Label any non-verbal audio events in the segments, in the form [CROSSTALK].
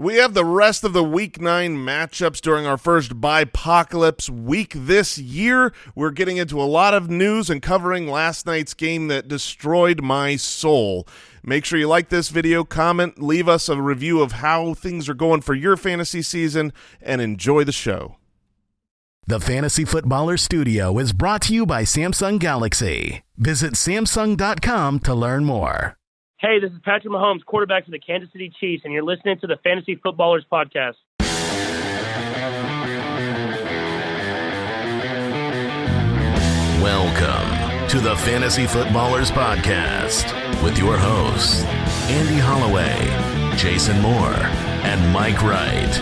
We have the rest of the Week 9 matchups during our first Bipocalypse week this year. We're getting into a lot of news and covering last night's game that destroyed my soul. Make sure you like this video, comment, leave us a review of how things are going for your fantasy season, and enjoy the show. The Fantasy Footballer Studio is brought to you by Samsung Galaxy. Visit Samsung.com to learn more. Hey, this is Patrick Mahomes, quarterback for the Kansas City Chiefs, and you're listening to the Fantasy Footballers Podcast. Welcome to the Fantasy Footballers Podcast with your hosts, Andy Holloway, Jason Moore, and Mike Wright.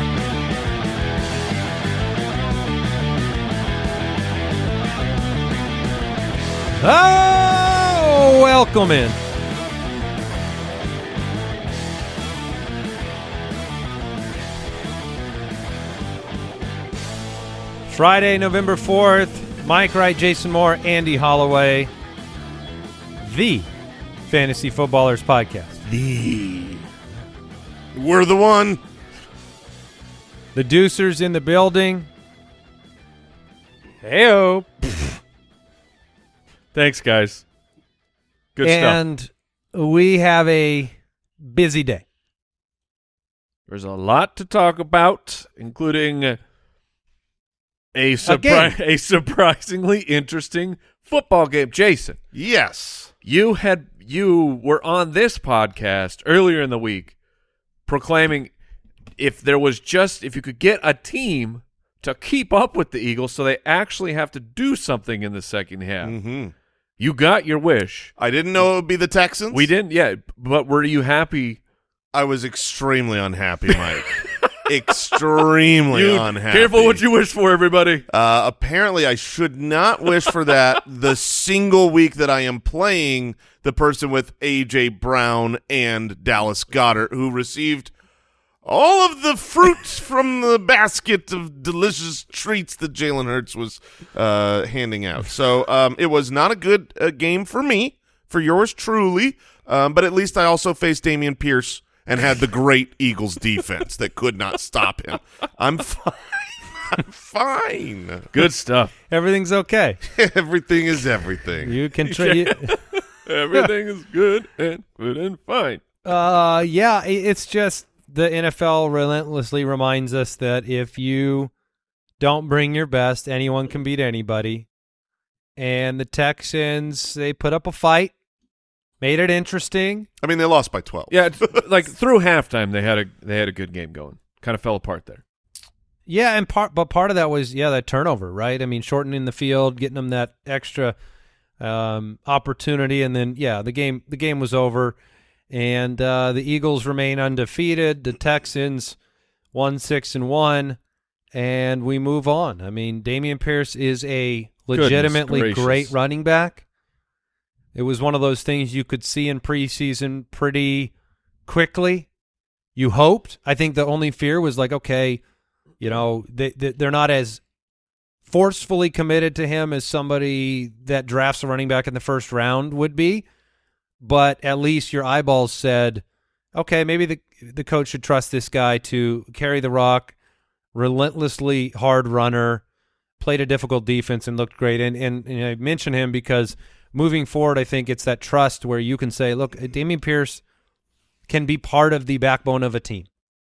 Oh, welcome in. Friday, November 4th. Mike Wright, Jason Moore, Andy Holloway. The Fantasy Footballers Podcast. The We're the one. The Deucers in the building. Heyo. Thanks, guys. Good stuff. and we have a busy day. There's a lot to talk about, including a surpri- [LAUGHS] a surprisingly interesting football game. Jason, Yes. you had you were on this podcast earlier in the week proclaiming if there was just if you could get a team to keep up with the Eagles so they actually have to do something in the second half. Mm-hmm. You got your wish. I didn't know it would be the Texans. We didn't yet, but were you happy? I was extremely unhappy, Mike. [LAUGHS] extremely You- unhappy. Careful what you wish for, everybody. Uh, apparently, I should not wish for that [LAUGHS] the single week that I am playing the person with A.J. Brown and Dallas Goedert, who received all of the fruits [LAUGHS] from the basket of delicious treats that Jalen Hurts was uh, handing out. So um, it was not a good uh, game for me, for yours truly, um, but at least I also faced Dameon Pierce and had the great Eagles defense that could not stop him. I'm fine. [LAUGHS] I'm fine. Good stuff. Everything's okay. [LAUGHS] everything is everything. You can try. you- [LAUGHS] Everything is good and good and fine. Uh, yeah, it's just the NFL relentlessly reminds us that if you don't bring your best, anyone can beat anybody. And the Texans, they put up a fight, made it interesting. I mean, they lost by 12. Yeah, [LAUGHS] like through halftime they had a they had a good game going. Kind of fell apart there. Yeah, and part but part of that was yeah that turnover, right? I mean, shortening the field, getting them that extra um, opportunity, and then yeah, the game the game was over, and uh, the Eagles remain undefeated. The Texans one six and one, and we move on. I mean, Dameon Pierce is a legitimately great running back. It was one of those things you could see in preseason pretty quickly. You hoped. I think the only fear was like, okay, you know, they, they they're not as forcefully committed to him as somebody that drafts a running back in the first round would be. But at least your eyeballs said, okay, maybe the the coach should trust this guy to carry the rock, relentlessly hard runner, played a difficult defense and looked great. And and, and I mention him because moving forward, I think it's that trust where you can say, look, Dameon Pierce can be part of the backbone of a team.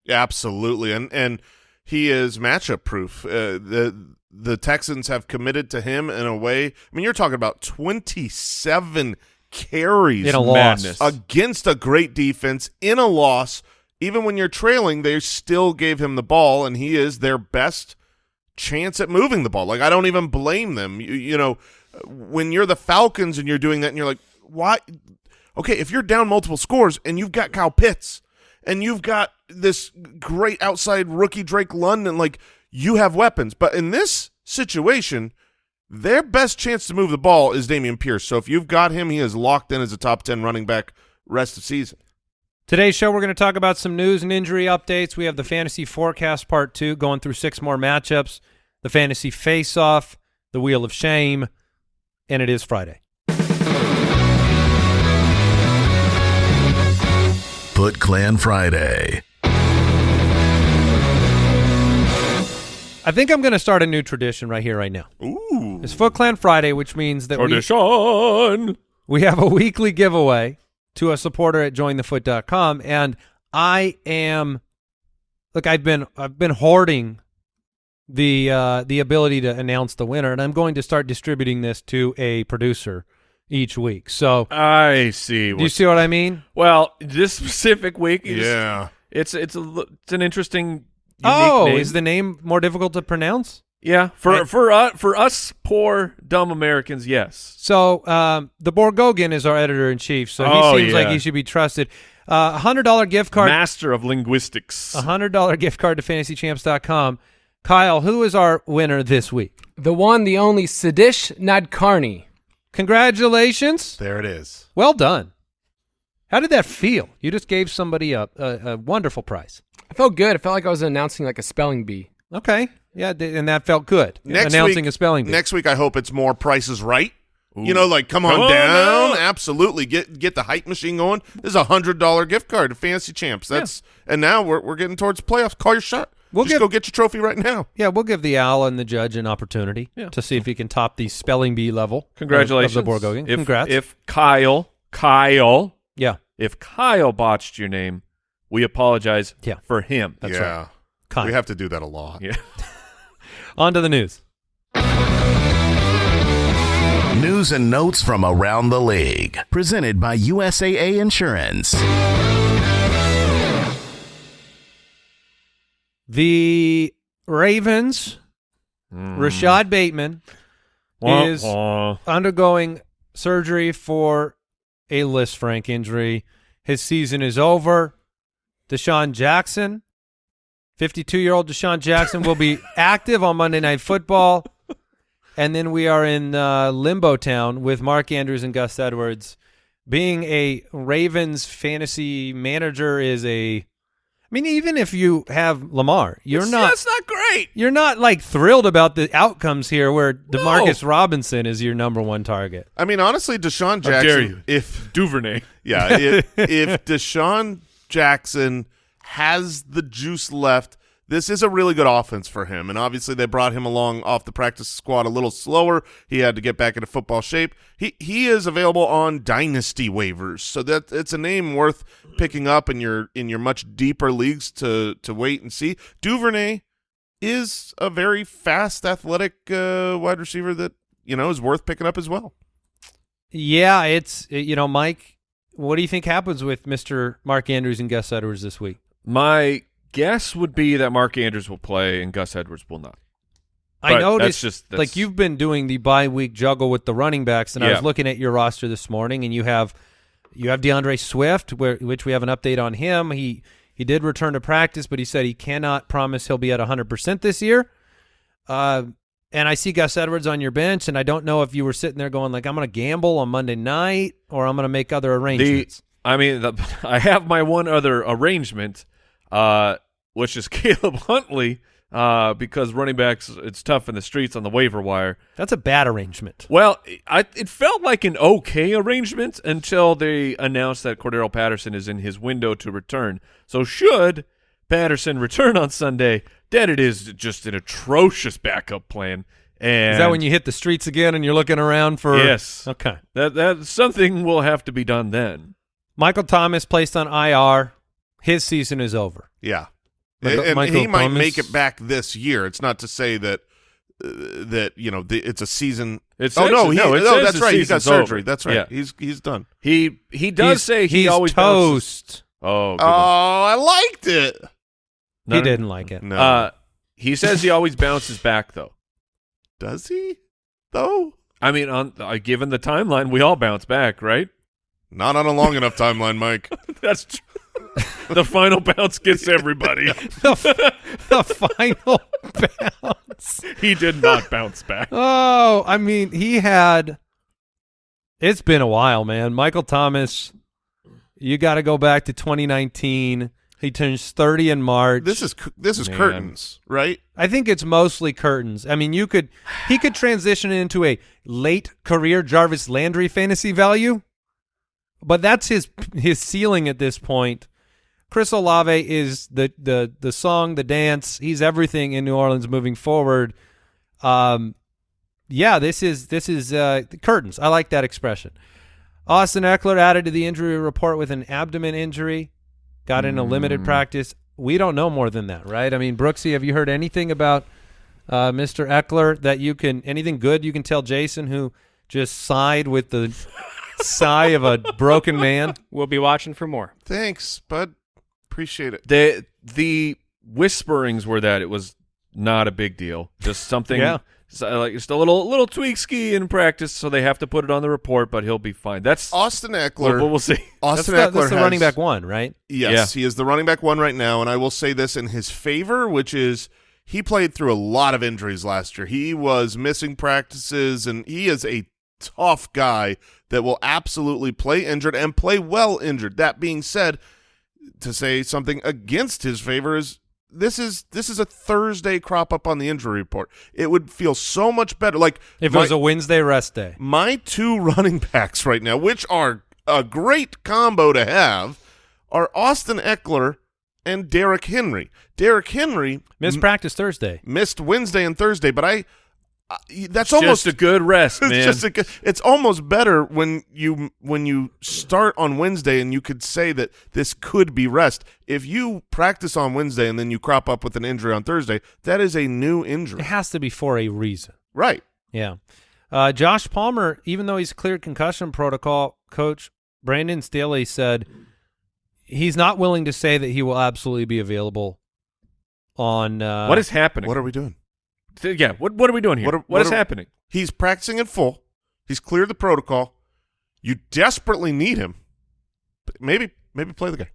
Absolutely, and and he is matchup proof. Uh, the the Texans have committed to him in a way. I mean, you're talking about 27 carries In a loss. Against a great defense in a loss. Even when you're trailing, they still gave him the ball, and he is their best chance at moving the ball. Like I don't even blame them. You, you know, when you're the Falcons and you're doing that, and you're like, why? Okay, if you're down multiple scores and you've got Kyle Pitts and you've got this great outside rookie Drake London, like you have weapons. But in this situation, their best chance to move the ball is Dameon Pierce. So if you've got him, he is locked in as a top 10 running back rest of season. Today's show, we're going to talk about some news and injury updates. We have the fantasy forecast part two, going through six more matchups, the fantasy face-off, the wheel of shame, and it is Friday. Foot Clan Friday. I think I'm going to start a new tradition right here, right now. Ooh. It's Foot Clan Friday, which means that tradition. We, we have a weekly giveaway to a supporter at jointhefoot.com. And I am, look, I've been, I've been hoarding the uh the ability to announce the winner and I'm going to start distributing this to a producer each week. So I see. do you see what I mean? well, this [LAUGHS] specific week, is, Yeah. it's it's a l- it's an interesting. Oh, name. is the name more difficult to pronounce? yeah for I- for uh, for us poor dumb Americans? Yes. So um, the Borgogan is our editor in chief, so he Oh, seems like he should be trusted. Uh, A hundred dollar gift card, Master of linguistics. a hundred dollar gift card to fantasychamps.com. Kyle, who is our winner this week? The one, the only Sadish Nadkarni. Congratulations! There it is. Well done. How did that feel? You just gave somebody a, a, a wonderful prize. I felt good. I felt like I was announcing like a spelling bee. Okay, yeah, and that felt good. Next Announcing week, a spelling bee. Next week, I hope it's more prices right. You know, like come on, Come down. down. Absolutely, get get the hype machine going. This is a hundred dollar gift card to Fantasy Champs. That's and now we're we're getting towards playoffs. Call your shot. We'll Just give- go get your trophy right now. Yeah, we'll give the owl and the judge an opportunity Yeah. to see if he can top the spelling bee level. of- Congratulations, of the Borgogan. If, Congrats. If Kyle, Kyle, yeah, if Kyle botched your name, we apologize. Yeah. for him. That's yeah, right. Kyle. we have to do that a lot. Yeah. [LAUGHS] On to the news. News and notes from around the league. Presented by USAA Insurance. The Ravens, Rashad Bateman, Wah, is wah. undergoing surgery for a Lisfranc injury. His season is over. DeSean Jackson, 52 year old DeSean Jackson, will be [LAUGHS] active on Monday Night Football. And then we are in uh, limbo town with Mark Andrews and Gus Edwards. Being a Ravens fantasy manager is a. I mean, even if you have Lamar, you're It's- not That's not great. you're not like thrilled about the outcomes here where No. Demarcus Robinson is your number one target. I mean, honestly, DeSean How dare Jackson. you. If Duvernay. yeah, if, if DeSean Jackson has the juice left, this is a really good offense for him. And obviously, they brought him along off the practice squad a little slower. He had to get back into football shape. He he is available on dynasty waivers, so that it's a name worth picking up in your in your much deeper leagues to to wait and see. Duvernay is a very fast, athletic uh, wide receiver that you know is worth picking up as well. Yeah, it's you know, Mike. What do you think happens with Mister Mark Andrews and Gus Edwards this week? My guess would be that Mark Andrews will play and Gus Edwards will not. I noticed, that's just- that's- like you've been doing the bye week juggle with the running backs, and I was looking at your roster this morning, and you have you have D'Andre Swift, where which we have an update on him. He he did return to practice, but he said he cannot promise he'll be at hundred percent this year. Uh, and I see Gus Edwards on your bench, and I don't know if you were sitting there going like, "I'm going to gamble on Monday night," or "I'm going to make other The, arrangements." I mean, the, [LAUGHS] I have my one other arrangement, uh, which is [LAUGHS] Caleb Huntley, uh, because running backs it's tough in the streets on the waiver wire. That's a bad arrangement. Well, I, it felt like an okay arrangement until they announced that Cordarrelle Patterson is in his window to return. So should Patterson return on Sunday, then it is just an atrocious backup plan. And Is that when you hit the streets again and you're looking around for? Yes. Okay. that that something will have to be done then. Michael Thomas placed on IR. His season is over. Yeah, Michael- and Michael he might make it back this year. It's not to say that uh, that you know the, it's a season. It's oh no, he, no, it no, that's right. He's got surgery. over. That's right. Yeah. He's he's done. He he does He's- say he always bounces- toast. Oh, good Oh, one. I liked it. No, he no, didn't like it. No, Uh, he says he always bounces back though. [LAUGHS] does he? Though I mean, on uh, given the timeline, we all bounce back, right? not on a long enough timeline, Mike. [LAUGHS] That's true. The final bounce gets everybody. [LAUGHS] the, the final bounce. he did not bounce back. Oh, I mean, he had. It's been a while, man. Michael Thomas, you got to go back to 2019. He turns 30 in March. This is this is Man. curtains, right? I think it's mostly curtains. I mean, you could he could transition into a late career Jarvis Landry fantasy value, but that's his his ceiling at this point. Chris Olave is the the the song, the dance. He's everything in New Orleans moving forward. Um, yeah, this is this is uh, curtains. I like that expression. Austin Ekeler added to the injury report with an abdomen injury. Got in a limited practice. We don't know more than that, right? I mean, Brooksy, have you heard anything about uh, Mr. Ekeler that you can anything good you can tell Jason who just sighed with the [LAUGHS] sigh of a broken man? We'll be watching for more. Thanks, bud. Appreciate it. The the whisperings were that it was not a big deal, just something. Yeah. so, like just a little little tweak ski in practice, so they have to put it on the report, but he'll be fine. That's Austin Ekeler. we'll see. Austin that's Ekeler the, that's the has- running back one, right? Yes, he is the running back one right now, and I will say this in his favor, which is he played through a lot of injuries last year. He was missing practices, and he is a tough guy that will absolutely play injured and play well injured. That being said, to say something against his favor is this is this is a Thursday crop up on the injury report. It would feel so much better. Like If my- it was a Wednesday rest day. my two [LAUGHS] running backs right now, which are a great combo to have, are Austin Ekeler and Derrick Henry. Derrick Henry Missed practice Thursday. missed Wednesday and Thursday, but I uh, that's It's almost just a good rest, it's man. just a, good- it's almost better when you when you start on Wednesday and you could say that this could be rest. If you practice on Wednesday and then you crop up with an injury on Thursday, that is a new injury. It has to be for a reason. Right. Yeah. Uh, Josh Palmer, even though he's cleared concussion protocol, coach Brandon Staley said he's not willing to say that he will absolutely be available on uh, what is happening? What are we doing? Th- yeah, what what are we doing here? What are- what what is are- happening? He's practicing in full. He's cleared the protocol. You desperately need him. Maybe maybe play the guy.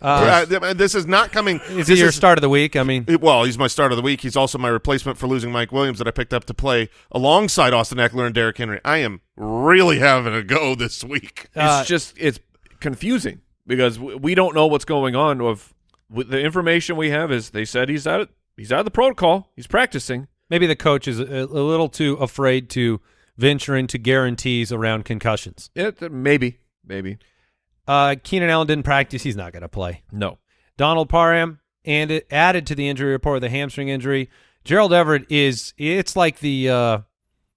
uh, Uh, this is not coming. is this he your start of the week? I mean, Well, he's my start of the week. He's also my replacement for losing Mike Williams that I picked up to play alongside Austin Ekeler and Derrick Henry. I am really having a go this week. Uh, it's just it's confusing because w- we don't know what's going on. Of with the information we have is they said he's out of, he's out of the protocol. He's practicing. maybe the coach is a, a little too afraid to venture into guarantees around concussions. It, maybe maybe Uh, Keenan Allen didn't practice. He's not going to play. no. Donald Parham and it added to the injury report with a hamstring injury. Gerald Everett is it's like the uh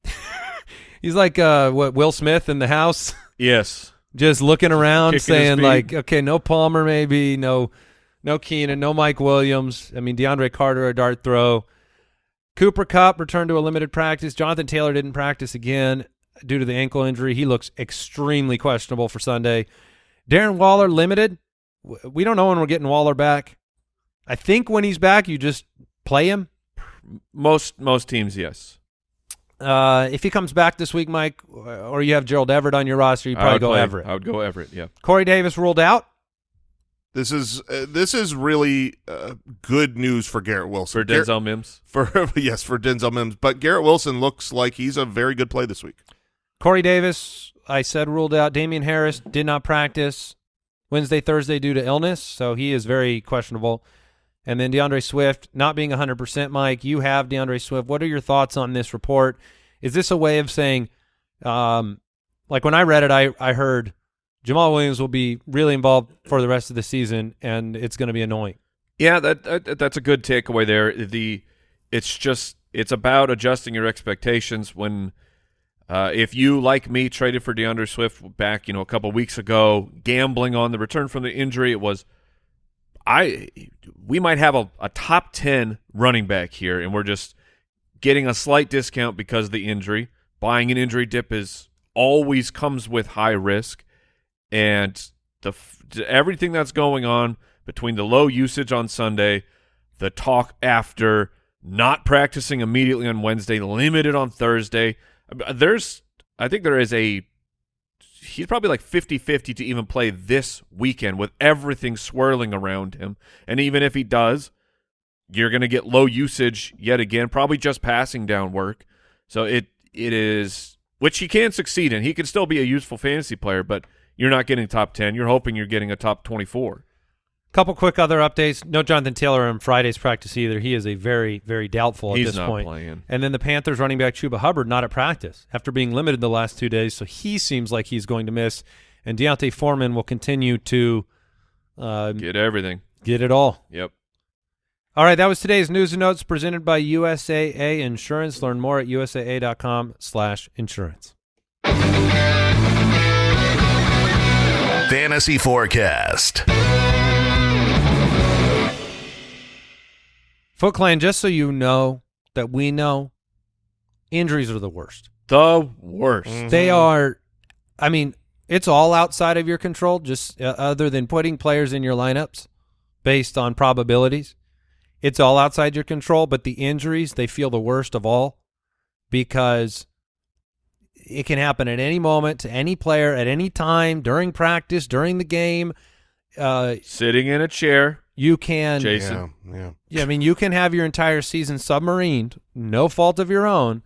[LAUGHS] he's like uh what Will Smith in the house Yes. [LAUGHS] just looking around Kicking saying like okay no Palmer maybe no no Keenan no Mike Williams. I mean DeAndre Carter a dart throw. Cooper Kupp returned to a limited practice. Jonathan Taylor didn't practice again due to the ankle injury. He looks extremely questionable for Sunday. Darren Waller limited. We don't know when we're getting Waller back. I think when he's back you just play him? Most most teams, yes. uh, if he comes back this week Mike or you have Gerald Everett on your roster you probably go play- Everett. I would go Everett. Yeah. Corey Davis ruled out This is uh, this is really uh, good news for Garrett Wilson. For Gar- Denzel Mims. [LAUGHS] for yes, for Denzel Mims. But Garrett Wilson looks like he's a very good play this week. Corey Davis, I said ruled out. Damien Harris did not practice Wednesday, Thursday due to illness, so he is very questionable. And then D'Andre Swift not being 100%. Mike, you have D'Andre Swift. What are your thoughts on this report? Is this a way of saying, um, like when I read it, I, I heard Jamaal Williams will be really involved for the rest of the season, and it's going to be annoying. Yeah, that, that that's a good takeaway there. The it's just it's about adjusting your expectations when uh, if you like me traded for D'Andre Swift back, you know, a couple weeks ago, gambling on the return from the injury, it was I we might have a, a top 10 running back here and we're just getting a slight discount because of the injury. Buying an injury dip is always comes with high risk and the everything that's going on between the low usage on Sunday, the talk after not practicing immediately on Wednesday, limited on Thursday. There's I think there is a he's probably like 50-50 to even play this weekend with everything swirling around him. And even if he does, you're going to get low usage yet again, probably just passing down work. So it it is which he can succeed in. He can still be a useful fantasy player, but you're not getting top 10. You're hoping you're getting a top 24. Couple quick other updates. No Jonathan Taylor on Friday's practice either. He is a very, very doubtful at He's this not point. playing. And then the Panthers running back Chuba Hubbard not at practice after being limited the last two days, so he seems like he's going to miss. And D'Onta Foreman will continue to Uh, Get everything. get it all. Yep. All right, that was today's news and notes presented by USAA Insurance. Learn more at usaa.com slash insurance. Fantasy Forecast. Foot Clan, just so you know that we know, injuries are the worst. The worst. They are, I mean, it's all outside of your control, just uh, other than putting players in your lineups based on probabilities. It's all outside your control, but the injuries, they feel the worst of all because it can happen at any moment to any player at any time during practice, during the game. Uh, Sitting in a chair. you can Jason. Yeah, yeah. yeah, I mean, you can have your entire season submarined, no fault of your own,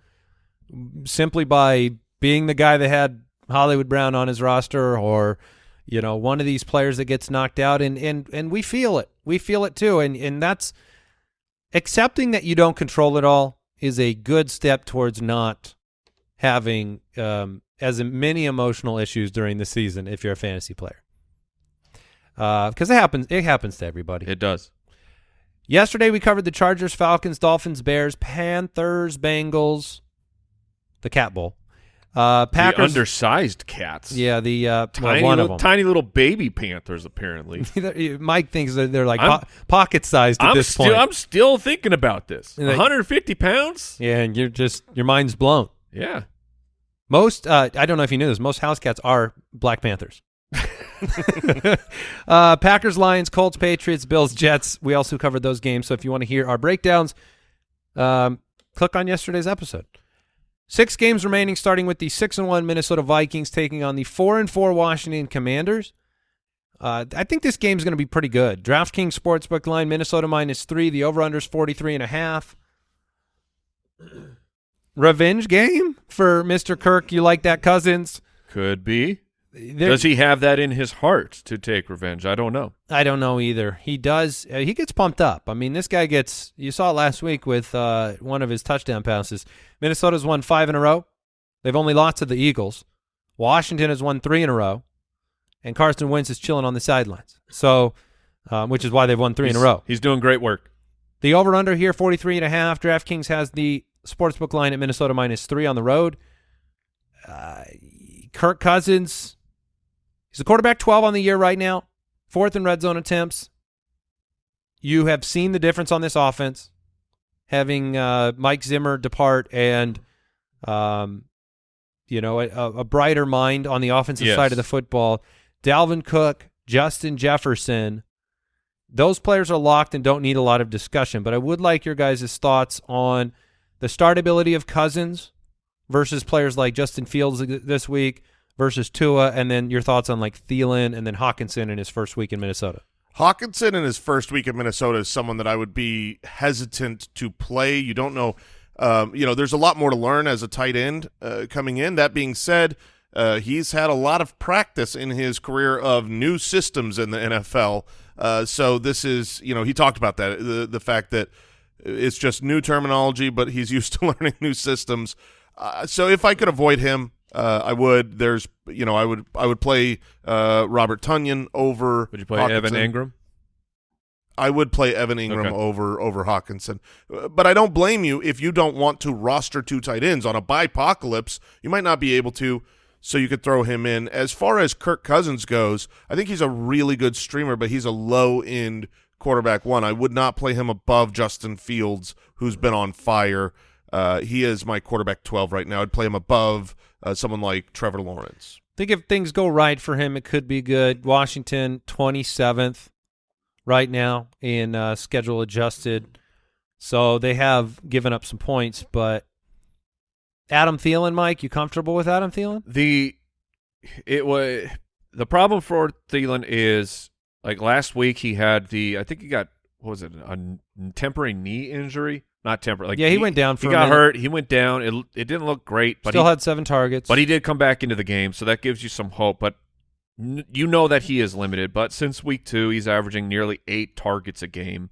simply by being the guy that had Hollywood Brown on his roster or, you know, one of these players that gets knocked out. And, and, and we feel it. We feel it too. And, and that's accepting that you don't control it all is a good step towards not having um, as many emotional issues during the season if you're a fantasy player. Because it happens, it happens to everybody. It does. Yesterday we covered the Chargers, Falcons, Dolphins, Bears, Panthers, Bengals, the Cat Bowl. Uh, The Packers. undersized cats. yeah, the uh, well, Tiny, one little, tiny little baby panthers, apparently. [LAUGHS] Mike thinks that they're like po- pocket sized at I'm this still, point. I'm still thinking about this. They- 150 pounds? yeah, and you're just your mind's blown. Yeah. Most, uh, I don't know if you knew this. Most house cats are Black Panthers. [LAUGHS] uh, Packers, Lions, Colts, Patriots, Bills, Jets. We also covered those games. So if you want to hear our breakdowns, um, click on yesterday's episode. Six games remaining, starting with the six and one Minnesota Vikings taking on the four and four Washington Commanders. Uh, I think this game's going to be pretty good. DraftKings Sportsbook line Minnesota minus three. The over under is 43 and a half. Revenge game for Mr. Kirk. You like that, Cousins? Could be. There- Does he have that in his heart to take revenge? I don't know. I don't know either. He does. Uh, he gets pumped up. I mean, this guy gets. You saw it last week with uh, one of his touchdown passes. Minnesota's won five in a row. They've only lost to the Eagles. Washington has won three in a row, and Carson Wentz is chilling on the sidelines. So, um, which is why they've won three in a row. He's doing great work. The over under here 43 and a half. DraftKings has the sportsbook line at Minnesota minus three on the road. Uh, Kirk Cousins, he's the quarterback 12 on the year right now, fourth in red zone attempts. You have seen the difference on this offense, having uh, Mike Zimmer depart and, um, you know, a, a brighter mind on the offensive Yes. side of the football. Dalvin Cook, Justin Jefferson, those players are locked and don't need a lot of discussion. But I would like your guys' thoughts on the startability of Cousins versus players like Justin Fields this week versus Tua, and then your thoughts on like Thielen and then Hockenson in his first week in Minnesota. Hockenson in his first week in Minnesota is someone that I would be hesitant to play. You don't know, um, you know, there's a lot more to learn as a tight end uh, coming in. That being said, uh, he's had a lot of practice in his career of new systems in the NFL. Uh, so this is, you know, he talked about that the the fact that it's just new terminology, but he's [LAUGHS] used to learning new systems. Uh, so if I could avoid him, uh, I would. There's, you know, I would I would play uh, Robert Tonyan over. Would you play Evan Engram? I would play Evan Engram Okay. over over Hockenson, Uh, but I don't blame you if you don't want to roster two tight ends on a bipocalypse. You might not be able to, so you could throw him in. As far as Kirk Cousins goes, I think he's a really good streamer, but he's a low end quarterback one. I would not play him above Justin Fields, who's been on fire. Uh, he is my quarterback twelve right now. I'd play him above uh, someone like Trevor Lawrence. think if things go right for him, it could be good. Washington, 27th right now in uh, schedule adjusted. So they have given up some points, but Adam Thielen, Mike, you comfortable with Adam Thielen? The it was the problem for Thielen is like last week he had the I think he got what was it a temporary knee injury not temporary like Yeah, he went down for he got minute. hurt he went down it it didn't look great but Still he, had seven targets. but he did come back into the game so that gives you some hope but n- you know that he is limited but since week two he's averaging nearly eight targets a game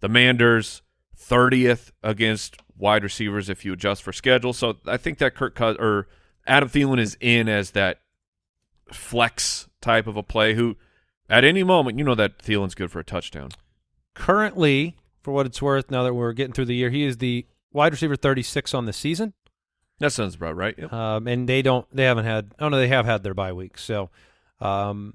the Manders 30th against wide receivers if you adjust for schedule. So I think that Kirk Cous- or Adam Thielen is in as that flex type of a play who at any moment, you know that Thielen's good for a touchdown. Currently, for what it's worth, now that we're getting through the year, he is the wide receiver 36 on the season. That sounds about right. Yep. Um, and they don't, they haven't had, oh no, they have had their bye week. So, um,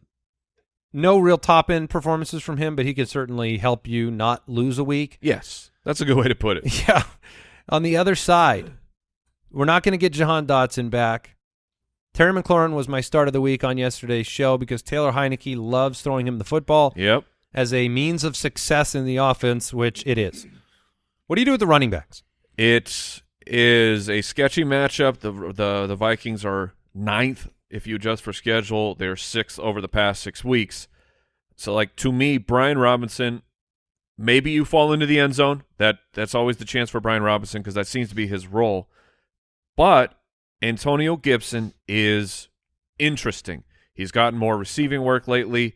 no real top end performances from him, but he could certainly help you not lose a week. Yes, that's a good way to put it. [LAUGHS] Yeah. On the other side, we're not going to get Jahan Dotson back. Terry McLaurin was my start of the week on yesterday's show because Taylor Heinicke loves throwing him the football Yep. as a means of success in the offense, which it is. What do you do with the running backs? It is a sketchy matchup. The the the Vikings are ninth if you adjust for schedule. They're sixth over the past six weeks. So like to me, Brian Robinson, maybe you fall into the end zone. That that's always the chance for Brian Robinson because that seems to be his role. But Antonio Gibson is interesting. He's gotten more receiving work lately,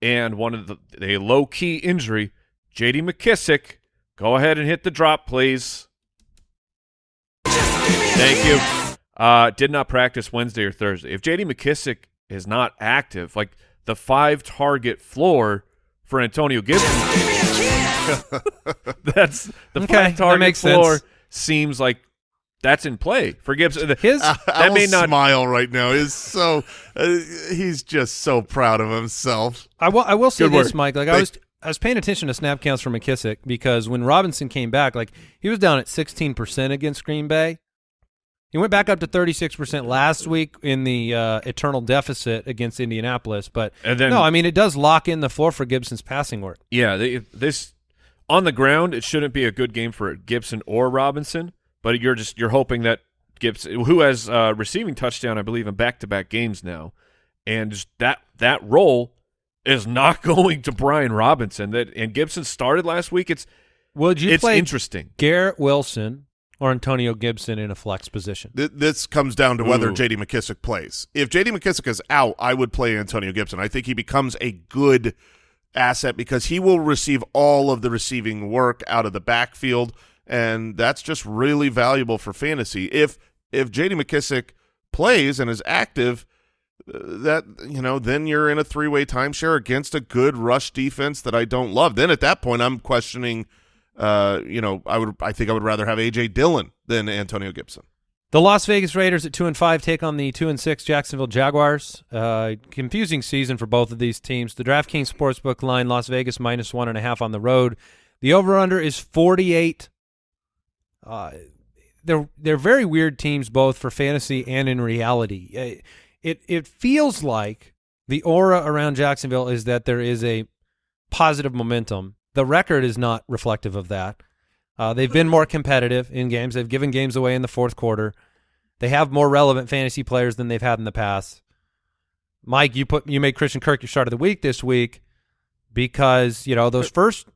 and one of the a low key injury. J.D. McKissic, go ahead and hit the drop, please. Thank you. Uh, did not practice Wednesday or Thursday. If J.D. McKissic is not active, like the five target floor for Antonio Gibson, [LAUGHS] that's the Okay, five that target makes floor sense. seems like that's in play for Gibson. His I that may will not smile right now. Is so uh, he's just so proud of himself. I will I will say Good this, work. Mike. Like I was I was paying attention to snap counts for McKissic because when Robinson came back, like he was down at sixteen percent against Green Bay. He went back up to thirty six percent last week in the uh, eternal deficit against Indianapolis. But And then- no, I mean it does lock in the floor for Gibson's passing work. Yeah, they, this on the ground, it shouldn't be a good game for Gibson or Robinson. But you're just you're hoping that Gibson, who has uh, receiving touchdown, I believe, in back-to-back games now, and just that that role is not [LAUGHS] going to Brian Robinson. That and Gibson started last week. It's Would you it's play interesting. Garrett Wilson or Antonio Gibson in a flex position? Th- This comes down to whether Ooh. J.D. McKissic plays. If J.D. McKissic is out, I would play Antonio Gibson. I think he becomes a good asset because he will receive all of the receiving work out of the backfield, and that's just really valuable for fantasy. If if J.D. McKissic plays and is active, uh, that you know, then you're in a three way timeshare against a good rush defense that I don't love. Then at that point, I'm questioning. Uh, you know, I would. I think I would rather have AJ Dillon than Antonio Gibson. The Las Vegas Raiders at two and five take on the two and six Jacksonville Jaguars. Uh, confusing season for both of these teams. The DraftKings Sportsbook line: Las Vegas minus one and a half on the road. The over/under is forty-eight. Uh, they're they're very weird teams, both for fantasy and in reality. Uh, It it feels like the aura around Jacksonville is that there is a positive momentum. The record is not reflective of that. Uh, they've been more competitive in games. They've given games away in the fourth quarter. They have more relevant fantasy players than they've had in the past. Mike, you put you made Christian Kirk your start of the week this week because you know those first.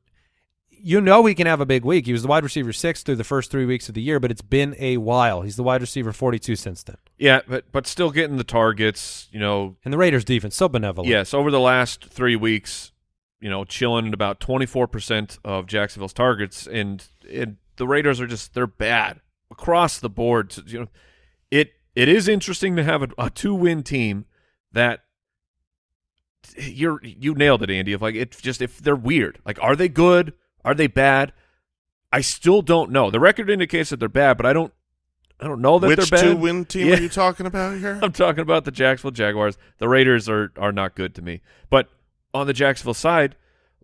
You know he can have a big week. He was the wide receiver six through the first three weeks of the year, but it's been a while. He's the wide receiver forty-two since then. Yeah, but but still getting the targets. You know, And the Raiders' defense so benevolent. Yes, over the last three weeks, you know, chilling at about twenty four percent of Jacksonville's targets, and and the Raiders are just they're bad across the board. You know, it it is interesting to have a, a two win team that you're you nailed it, Andy. If like it just if they're weird, like are they good? Are they bad? I still don't know. The record indicates that they're bad, but I don't I don't know that Which they're bad. Which two win team Yeah. are you talking about here? [LAUGHS] I'm talking about the Jacksonville Jaguars. The Raiders are are not good to me. But on the Jacksonville side,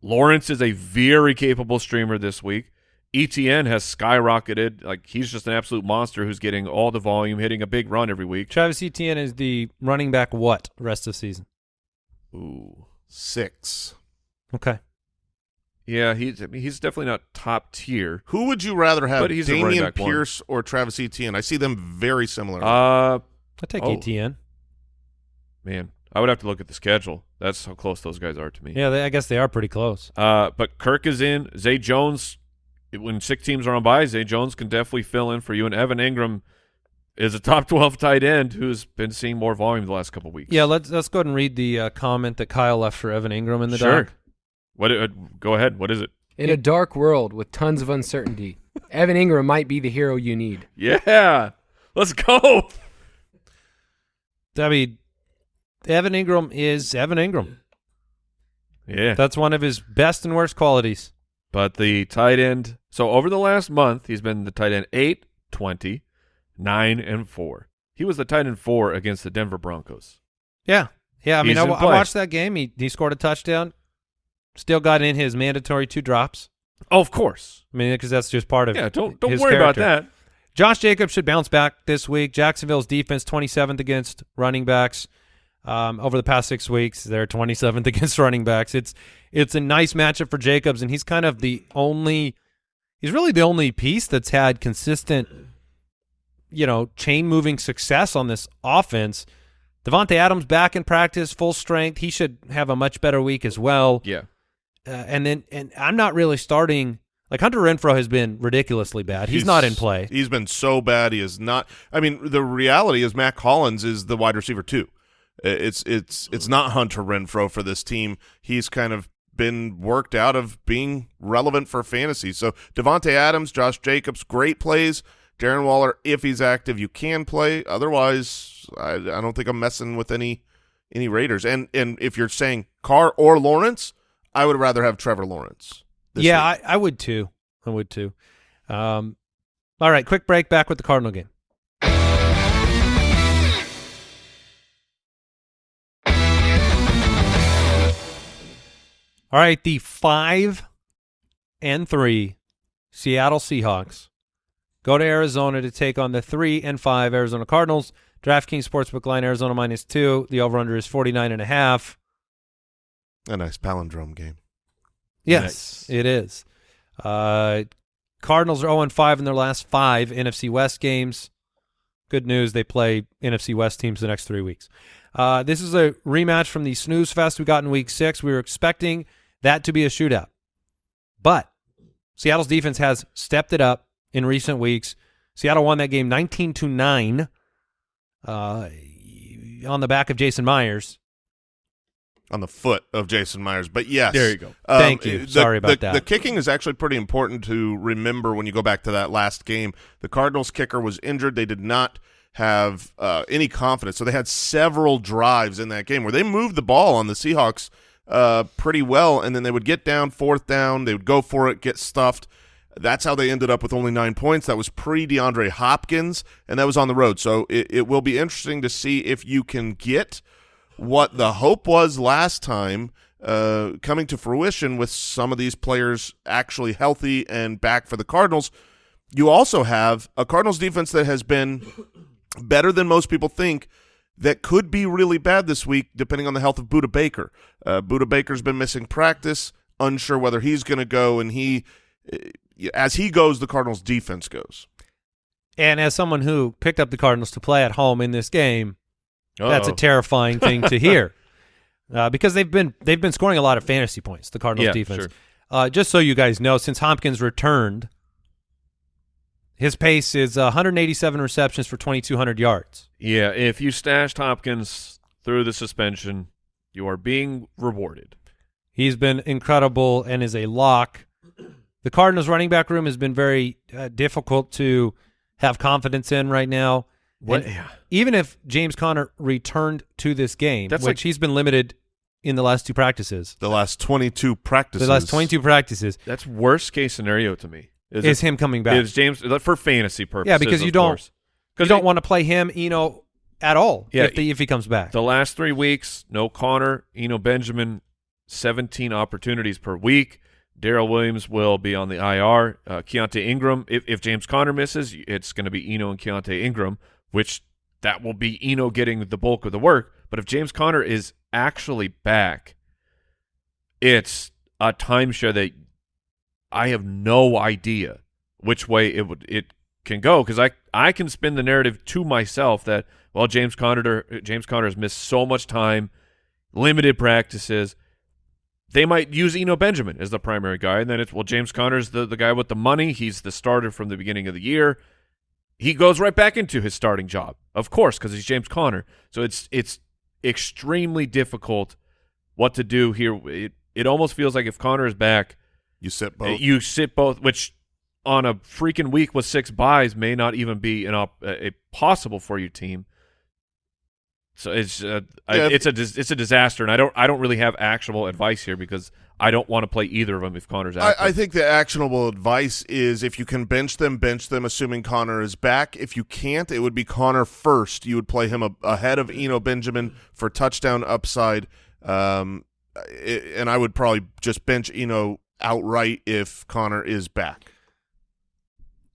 Lawrence is a very capable streamer this week. Etienne has skyrocketed. Like he's just an absolute monster who's getting all the volume, hitting a big run every week. Travis Etienne is the running back. What rest of season? Ooh. Six. Okay. Yeah, he's I mean, he's definitely not top tier. Who would you rather have, But he's a Dameon back one. Pierce or Travis Etienne? I see them very similar. Uh I take Oh. Etienne. man, I would have to look at the schedule. That's how close those guys are to me. Yeah, they, I guess they are pretty close. Uh, but Kirk is in. Zay Jones, when six teams are on by, Zay Jones can definitely fill in for you. And Evan Engram is a top [LAUGHS] 12 tight end who's been seeing more volume the last couple of weeks. Yeah, let's let's go ahead and read the uh, comment that Kyle left for Evan Engram in the sure. doc. What? Uh, go ahead. What is it? In a dark world with tons of uncertainty, [LAUGHS] Evan Engram might be the hero you need. Yeah. Let's go. I mean, Evan Engram is Evan Engram. Yeah. That's one of his best and worst qualities. But the tight end, so over the last month, he's been the tight end 8, 20, 9, and 4. He was the tight end 4 against the Denver Broncos. Yeah. Yeah, I mean, I, I watched that game. He he scored a touchdown. Still got in his mandatory two drops. Oh, of course. I mean, because that's just part of Yeah, don't don't worry about that. Josh Jacobs should bounce back this week. Jacksonville's defense 27th against running backs. Um, over the past six weeks, they're 27th [LAUGHS] against running backs. It's it's a nice matchup for Jacobs, and he's kind of the only. He's really the only piece that's had consistent, you know, chain moving success on this offense. Davante Adams back in practice, full strength. He should have a much better week as well. Yeah. Uh, and then, and I'm not really starting. Like Hunter Renfrow has been ridiculously bad. He's, not in play. He's been so bad. He is not. I mean, the reality is Mack Hollins is the wide receiver too. It's it's it's not Hunter Renfrow for this team. He's kind of been worked out of being relevant for fantasy. So Davante Adams, Josh Jacobs, great plays. Darren Waller, if he's active, you can play. Otherwise, I, I don't think I'm messing with any any Raiders. And and if you're saying Carr or Lawrence, I would rather have Trevor Lawrence. yeah. I, I would too. I would too. Um, all right, quick break. Back with the Cardinal game. All right, the five and three Seattle Seahawks go to Arizona to take on the three and five Arizona Cardinals. DraftKings Sportsbook line Arizona minus two. The over under is forty nine and a half. A nice palindrome game. Yes, it is. Uh, Cardinals are 0 5 in their last five NFC West games. Good news, they play NFC West teams the next three weeks. Uh, this is a rematch from the snooze fest we got in week six. We were expecting that to be a shootout. But Seattle's defense has stepped it up in recent weeks. Seattle won that game 19 to 9 uh, on the back of Jason Myers. On the foot of Jason Myers. But yes, There you go. Thank you. the- Sorry about the- that. The kicking is actually pretty important to remember when you go back to that last game. The Cardinals kicker was injured. They did not have uh, any confidence, so they had several drives in that game where they moved the ball on the Seahawks uh, pretty well, and then they would get down fourth down, they would go for it, get stuffed. That's how they ended up with only nine points. That was pre DeAndre Hopkins, and that was on the road. So it, it will be interesting to see if you can get what the hope was last time uh, coming to fruition with some of these players actually healthy and back for the Cardinals. You also have a Cardinals defense that has been better than most people think that could be really bad this week depending on the health of Budda Baker. Uh, Budda Baker's been missing practice, unsure whether he's going to go, and he, uh, as he goes, the Cardinals defense goes. And as someone who picked up the Cardinals to play at home in this game, that's a terrifying thing to hear. [LAUGHS] Uh, because they've been they've been scoring a lot of fantasy points, the Cardinals Yeah, defense. sure. Uh, just so you guys know, since Hopkins returned, his pace is uh, 187 receptions for 2,200 yards. Yeah, if you stashed Hopkins through the suspension, you are being rewarded. He's been incredible and is a lock. The Cardinals running back room has been very uh, difficult to have confidence in right now. What- yeah. Even if James Conner returned to this game, That's which like- he's been limited in the last two practices, The last 22 practices. the last 22 practices, That's worst case scenario to me. Is, is it- him coming back. Is James for fantasy purposes? Yeah, because you don't- course. you don't want to play him, Eno, at all Yeah, if, the, if he comes back. The last three weeks, no Conner, Eno Benjamin, 17 opportunities per week. Darrel Williams will be on the IR. Uh, Keaontay Ingram, if, if James Conner misses, it's going to be Eno and Keaontay Ingram, which that will be Eno getting the bulk of the work. But if James Conner is actually back, it's a timeshare that I have no idea which way it would it can go because I I can spin the narrative to myself that well James Conner James Conner has missed so much time, limited practices. They might use Eno Benjamin as the primary guy, and then it's well James Conner's the the guy with the money. He's the starter from the beginning of the year. He goes right back into his starting job, of course, because he's James Conner. So it's it's extremely difficult what to do here. It it almost feels like if Conner is back, You sit both. You sit both, which on a freaking week with six buys may not even be an op- a, possible for you team. So it's uh, Yeah, if- it's a dis- it's a disaster, and I don't I don't really have actionable advice here because I don't want to play either of them if Conner's I, active. I think the actionable advice is if you can bench them, bench them, assuming Conner is back. If you can't, it would be Conner first. You would play him a, ahead of Eno Benjamin for touchdown upside. Um, i- and I would probably just bench Eno outright if Conner is back.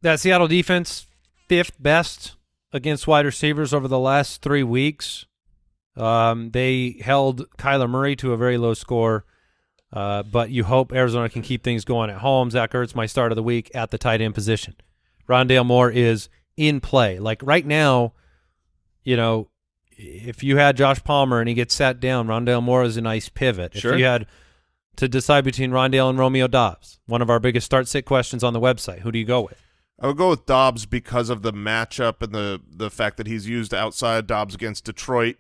That Seattle defense, fifth best against wide receivers over the last three weeks. Um, they held Kyler Murray to a very low score, uh, but you hope Arizona can keep things going at home. Zach Ertz, my start of the week at the tight end position. Rondale Moore is in play. Like right now, you know, if you had Josh Palmer and he gets sat down, Rondale Moore is a nice pivot. Sure. If you had to decide between Rondale and Romeo Doubs, one of our biggest start sit questions on the website, who do you go with? I would go with Doubs because of the matchup and the the fact that he's used outside Doubs against Detroit.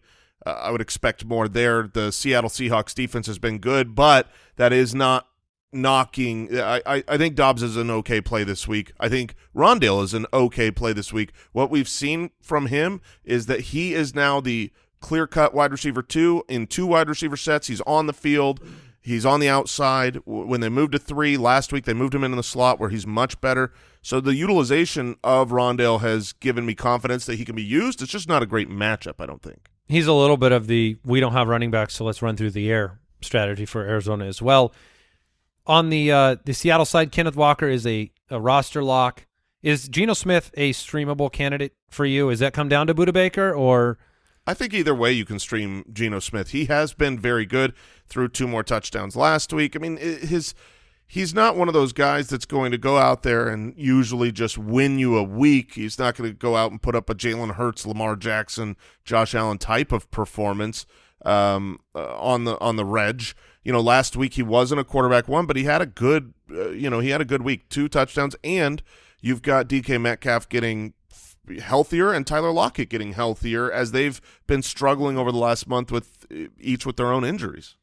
Uh, I would expect more there. The Seattle Seahawks defense has been good, but that is not knocking. I, I, I think Doubs is an okay play this week. I think Rondale is an okay play this week. What we've seen from him is that he is now the clear cut wide receiver two in two wide receiver sets. He's on the field. He's on the outside. When they moved to three last week, they moved him into the slot where he's much better. So the utilization of Rondale has given me confidence that he can be used. It's just not a great matchup, I don't think. He's a little bit of the we don't have running backs, so let's run threw the air strategy for Arizona as well. On the uh, the Seattle side, Kenneth Walker is a, a roster lock. Is Geno Smith a streamable candidate for you? Is that come down to Budda Baker or I think either way you can stream Geno Smith. He has been very good through two more touchdowns last week. I mean, his he's not one of those guys that's going to go out there and usually just win you a week. He's not going to go out and put up a Jalen Hurts, Lamar Jackson, Josh Allen type of performance um, uh, on the on the reg. You know, last week he wasn't a quarterback one, but he had a good, uh, you know, he had a good week, two touchdowns, and you've got DK Metcalf getting healthier and Tyler Lockett getting healthier as they've been struggling over the last month with uh, each with their own injuries.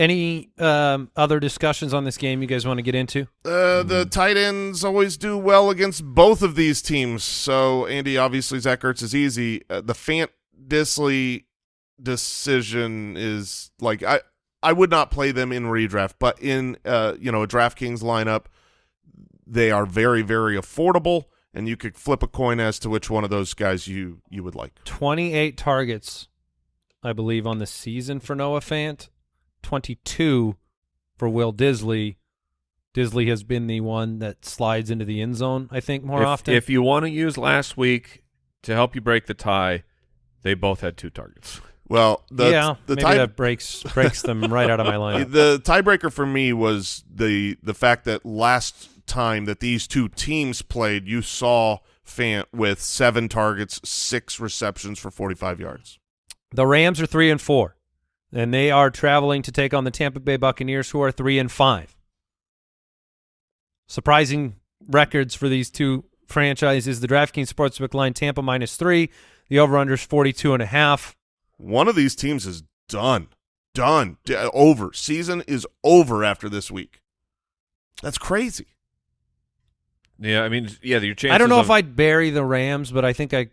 Any um, other discussions on this game you guys want to get into? Uh, the tight ends always do well against both of these teams. So, Andy, obviously, Zach Ertz is easy. Uh, the Fant Dissly decision is like I I would not play them in redraft, but in uh you know a DraftKings lineup, they are very very affordable, and you could flip a coin as to which one of those guys you you would like. 28 targets, I believe, on the season for Noah Fant. 22 for Will Dissly. Dissly has been the one that slides into the end zone, I think, more if, often. if you want to use last week to help you break the tie, they both had two targets. Well, the yeah, the maybe tie that breaks breaks them right out of my line. [LAUGHS] The tiebreaker for me was the the fact that last time that these two teams played, you saw Fant with seven targets, six receptions for 45 yards. The Rams are three and four, and they are traveling to take on the Tampa Bay Buccaneers, who are three and five. Surprising records for these two franchises. The DraftKings Sportsbook line Tampa minus three. The over/under is forty-two and a half. One of these teams is done, done, D- over. Season is over after this week. That's crazy. Yeah, I mean, yeah, your chances. I don't know of, if I'd bury the Rams, but I think I.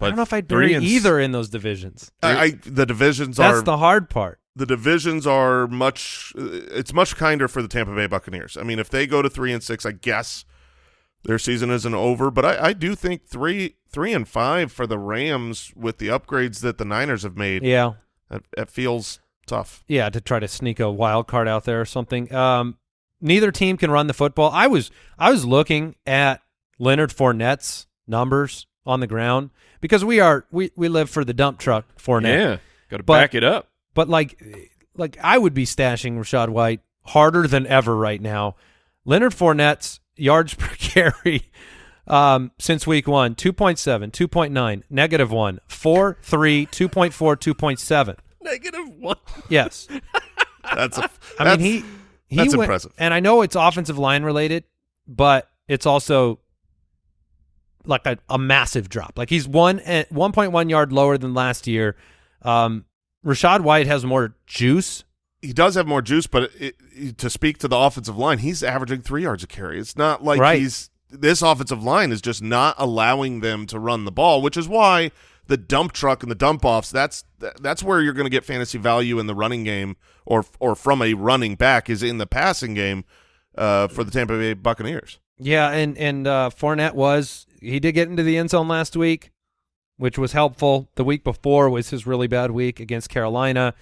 I don't know if I'd three bury and either in those divisions. I, I the divisions That's are That's the hard part. the divisions are much it's much kinder for the Tampa Bay Buccaneers. I mean, if they go to three and six, I guess their season isn't over. But I, I do think three three and five for the Rams with the upgrades that the Niners have made. Yeah, That, that feels tough. yeah, to try to sneak a wild card out there or something. Um, neither team can run the football. I was I was looking at Leonard Fournette's numbers on the ground because we are we we live for the dump truck Fournette. yeah, got to back it up. But like like I would be stashing Rachaad White harder than ever right now. Leonard Fournette's yards [LAUGHS] per carry um, since week one, 2.7, 2.9, negative one, 4, 3, 2.4, 2.7. Negative one. Yes. [LAUGHS] That's a. I that's- mean, he he that's went- impressive. and I know it's offensive line related, but it's also like a, a massive drop. Like he's one at one point one yard lower than last year. Um, Rachaad White has more juice. he does have more juice, but it, it- to speak to the offensive line, he's averaging three yards a carry. It's not like Right. he's this offensive line is just not allowing them to run the ball, which is why the dump truck and the dump offs. That's that's where you're going to get fantasy value in the running game, or or from a running back is in the passing game uh, for the Tampa Bay Buccaneers. Yeah, and and uh, Fournette was he did get into the end zone last week, which was helpful. The week before was his really bad week against Carolina.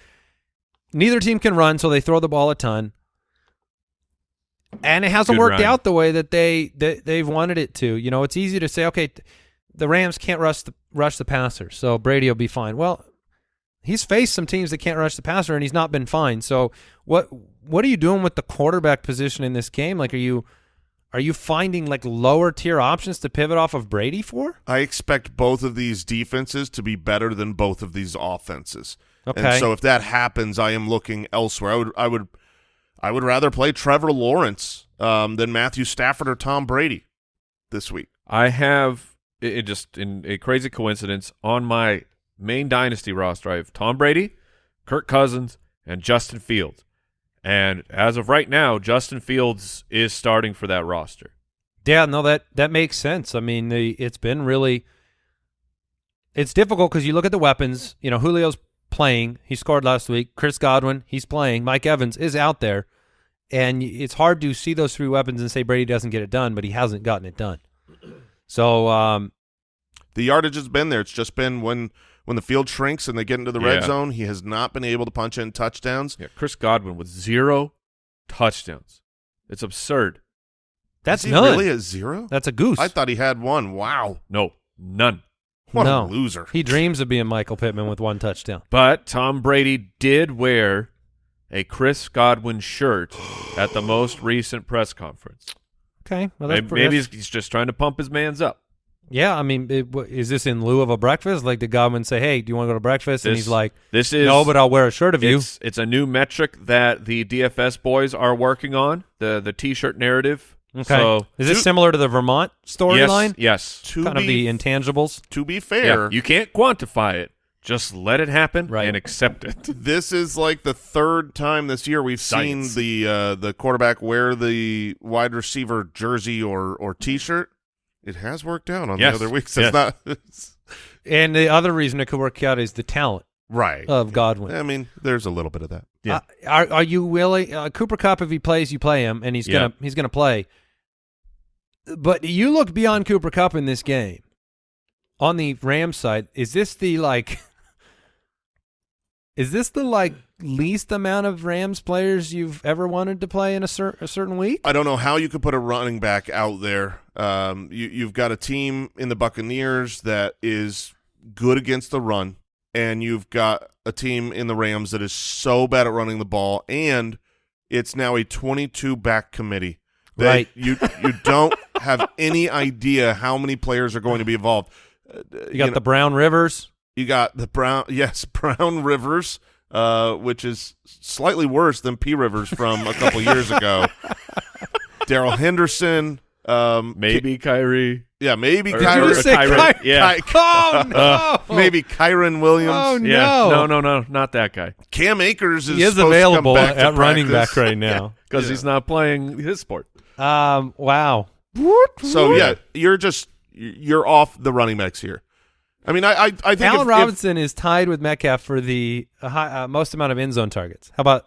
Neither team can run, so they throw the ball a ton, and it hasn't Good worked run. out the way that they, they they've wanted it to. You know, it's easy to say, okay, the Rams can't rush the rush the passer, so Brady will be fine. Well, he's faced some teams that can't rush the passer, and he's not been fine. So what what are you doing with the quarterback position in this game? Like, are you are you finding like lower tier options to pivot off of Brady for? I expect both of these defenses to be better than both of these offenses. Okay. And so if that happens, I am looking elsewhere. I would I would I would rather play Trevor Lawrence um, than Matthew Stafford or Tom Brady this week. I have it, it just in a crazy coincidence on my main dynasty roster. I have Tom Brady, Kirk Cousins, and Justin Fields. And as of right now, Justin Fields is starting for that roster. Yeah, no, that that makes sense. I mean, the, it's been really it's difficult because you look at the weapons. You know, Julio's playing; he scored last week. Chris Godwin, he's playing. Mike Evans is out there, and it's hard to see those three weapons and say Brady doesn't get it done, but he hasn't gotten it done. So, um, The yardage has been there. It's just been when when the field shrinks and they get into the red zone, he has not been able to punch in touchdowns. Yeah, Chris Godwin with zero touchdowns. It's absurd. that's Is he none. really a zero? that's a goose. I thought he had one. Wow. No, none. What no. a loser. He dreams of being Michael Pittman with one touchdown. But Tom Brady did wear a Chris Godwin shirt at the most recent press conference. Okay, well, that's Maybe, maybe he's, he's just trying to pump his man's up. Yeah. I mean, it, wh- is this in lieu of a breakfast? Like, did Godwin say, "Hey, do you want to go to breakfast?" and This- he's like, This is "No, but I'll wear a shirt of you." It's, it's a new metric that the DFS boys are working on the the T-shirt narrative. Okay. So is this to- similar to the Vermont storyline? Yes. Yes. to Kind of the intangibles. to be Yeah. fair, You can't quantify it. Just let it happen Right. and accept it. [LAUGHS] this is like the third time this year we've Science. seen the uh, the quarterback wear the wide receiver jersey or or T-shirt. It has worked out on Yes. the other weeks. Yes. Not it's- [LAUGHS] And the other reason it could work out is the talent right. of Godwin. I mean, there's a little bit of that. Yeah. Uh, are are you willing? Uh, Cooper Kupp, if he plays, you play him, and he's gonna he's gonna play. But you look beyond Cooper Kupp in this game. On the Rams side, is this the like? [LAUGHS] Is this the like least amount of Rams players you've ever wanted to play in a, cer- a certain week? I don't know how you could put a running back out there. Um, you, you've got a team in the Buccaneers that is good against the run, and you've got a team in the Rams that is so bad at running the ball, and it's now a 22 back committee. They- Right. You you [LAUGHS] don't have any idea how many players are going to be involved. Uh, You got know, the Brown Rivers. you got the Brown, [LAUGHS] yes, Brown Rivers, uh, which is slightly worse than P Rivers from a couple years ago. [LAUGHS] Darrell Henderson, um, Maybe Kyrie. yeah, maybe Or- Did you Kyron, just say Kyron, Ky- yeah. Oh [LAUGHS] no! maybe Kyren Williams. Oh, Yeah. No. No, no, no, not that guy. Cam Akers is, he is available to come back to at running back right now. [LAUGHS] Because Yeah. he's not playing his sport. Um. Wow. So yeah, you're just you're off the running backs here. I mean, I I, I think Allen if- if, Robinson is tied with Metcalf for the uh, high, uh, most amount of end zone targets. How about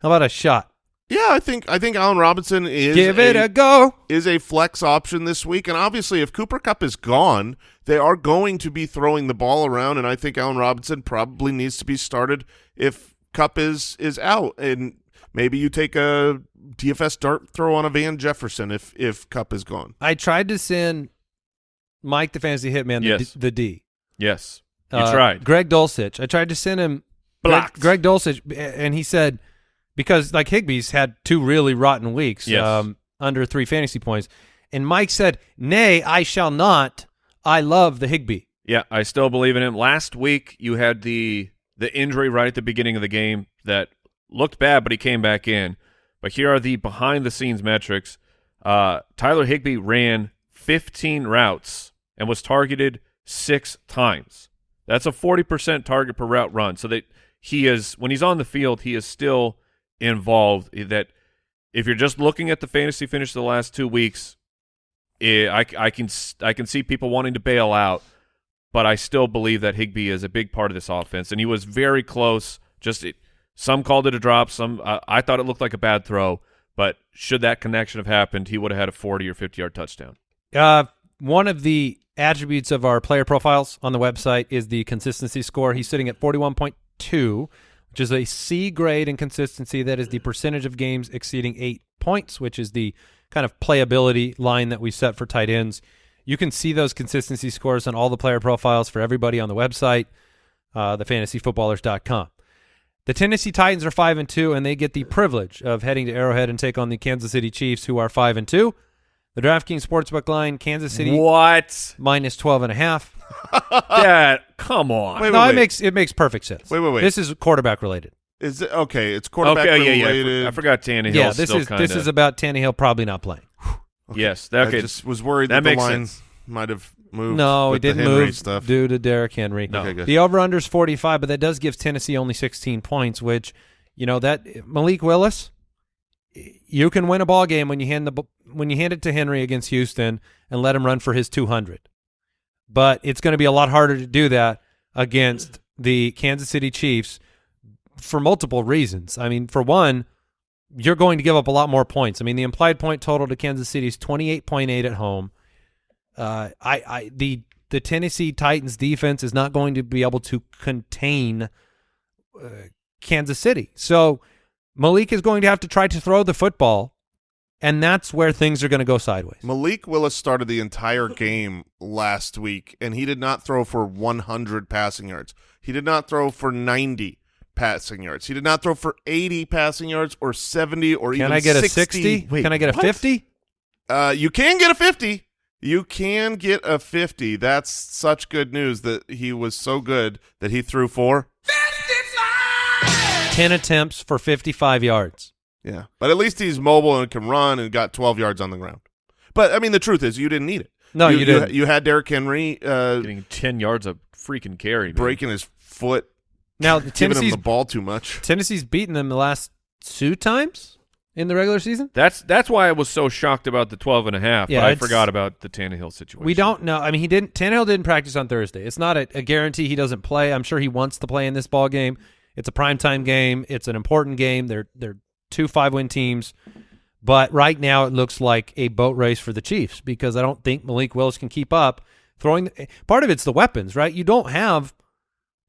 how about a shot? yeah, I think I think Allen Robinson is Give it a a go. is a flex option this week. And obviously, if Cooper Kupp is gone, they are going to be throwing the ball around. And I think Allen Robinson probably needs to be started if Kupp is is out. And maybe you take a DFS dart throw on a Van Jefferson if if Kupp is gone. I tried to send Mike the fantasy hitman the, Yes. D, the D. Yes. You Uh, tried. Greg Dulcich. I tried to send him Greg, Greg Dulcich, and he said because like Higbee's had two really rotten weeks, Yes. um, under three fantasy points, and Mike said, "Nay, I shall not. I love the Higby." Yeah, I still believe in him. Last week you had the the injury right at the beginning of the game that looked bad, but he came back in. But here are the behind the scenes metrics. Uh, Tyler Higbee ran 15 routes and was targeted six times. That's a 40% target per route run. So that he is when he's on the field, he is still involved. That if you're just looking at the fantasy finish of the last two weeks, eh, I, I can I can see people wanting to bail out. but I still believe that Higbee is a big part of this offense, and he was very close. Just it, some called it a drop, some uh, I thought it looked like a bad throw, but should that connection have happened, he would have had a 40 or 50 yard touchdown. Uh, one of the attributes of our player profiles on the website is the consistency score. He's sitting at 41.2, which is a C grade in consistency. That is the percentage of games exceeding eight points, which is the kind of playability line that we set for tight ends. You can see those consistency scores on all the player profiles for everybody on the website, uh, thefantasyfootballers.com. The Tennessee Titans are five and two, and they get the privilege of heading to Arrowhead and take on the Kansas City Chiefs, who are five and two. The DraftKings Sportsbook line, Kansas City What? minus 12 and a half. [LAUGHS] Dad, come on. Wait, no, wait, it makes it makes perfect sense. Wait, wait, wait. This is quarterback related. Is it okay? It's quarterback okay, yeah, yeah. I for- related. I forgot Tannehill. yeah, this still is kinda, this is about Tannehill probably not playing. [SIGHS] yes. I Okay, just was worried that that, the makes line sense. might have moved. No, with it didn't the move stuff. due to Derrick Henry. No. Okay, good. The over under is 45, but that does give Tennessee only 16 points, which you know that Malik Willis you can win a ball game when you hand the b- when you hand it to Henry against Houston and let him run for his 200. But it's going to be a lot harder to do that against the Kansas City Chiefs for multiple reasons. I mean, for one, you're going to give up a lot more points. I mean, the implied point total to Kansas City is 28.8 at home. Uh, I, I the the Tennessee Titans defense is not going to be able to contain uh, Kansas City. So Malik is going to have to try to throw the football, and that's where things are going to go sideways. Malik Willis started the entire game last week, and he did not throw for 100 passing yards. He did not throw for 90 passing yards. He did not throw for 80 passing yards or 70 or Can even I get 60. a 60? Wait, Can I get a 50? Uh, you can get a 50. You can get a 50. That's such good news that he was so good that he threw for. 55! 10 attempts for 55 yards. Yeah. But at least he's mobile and can run and got 12 yards on the ground. But, I mean, the truth is you didn't need it. No, you didn't. You, had Derrick Henry uh, getting 10 yards of freaking carry. man. breaking his foot, Now, [LAUGHS] giving him Tennessee's, the ball too much. Tennessee's beaten them the last two times in the regular season. That's that's why I was so shocked about the 12 and a half, Yeah, but I forgot about the Tannehill situation. We don't know. I mean, he didn't. Tannehill didn't practice on Thursday. It's not a, a guarantee he doesn't play. I'm sure he wants to play in this ball game. It's a primetime game. It's an important game. They're they're two five win teams, but right now it looks like a boat race for the Chiefs because I don't think Malik Willis can keep up throwing. Part of it's the weapons, right? You don't have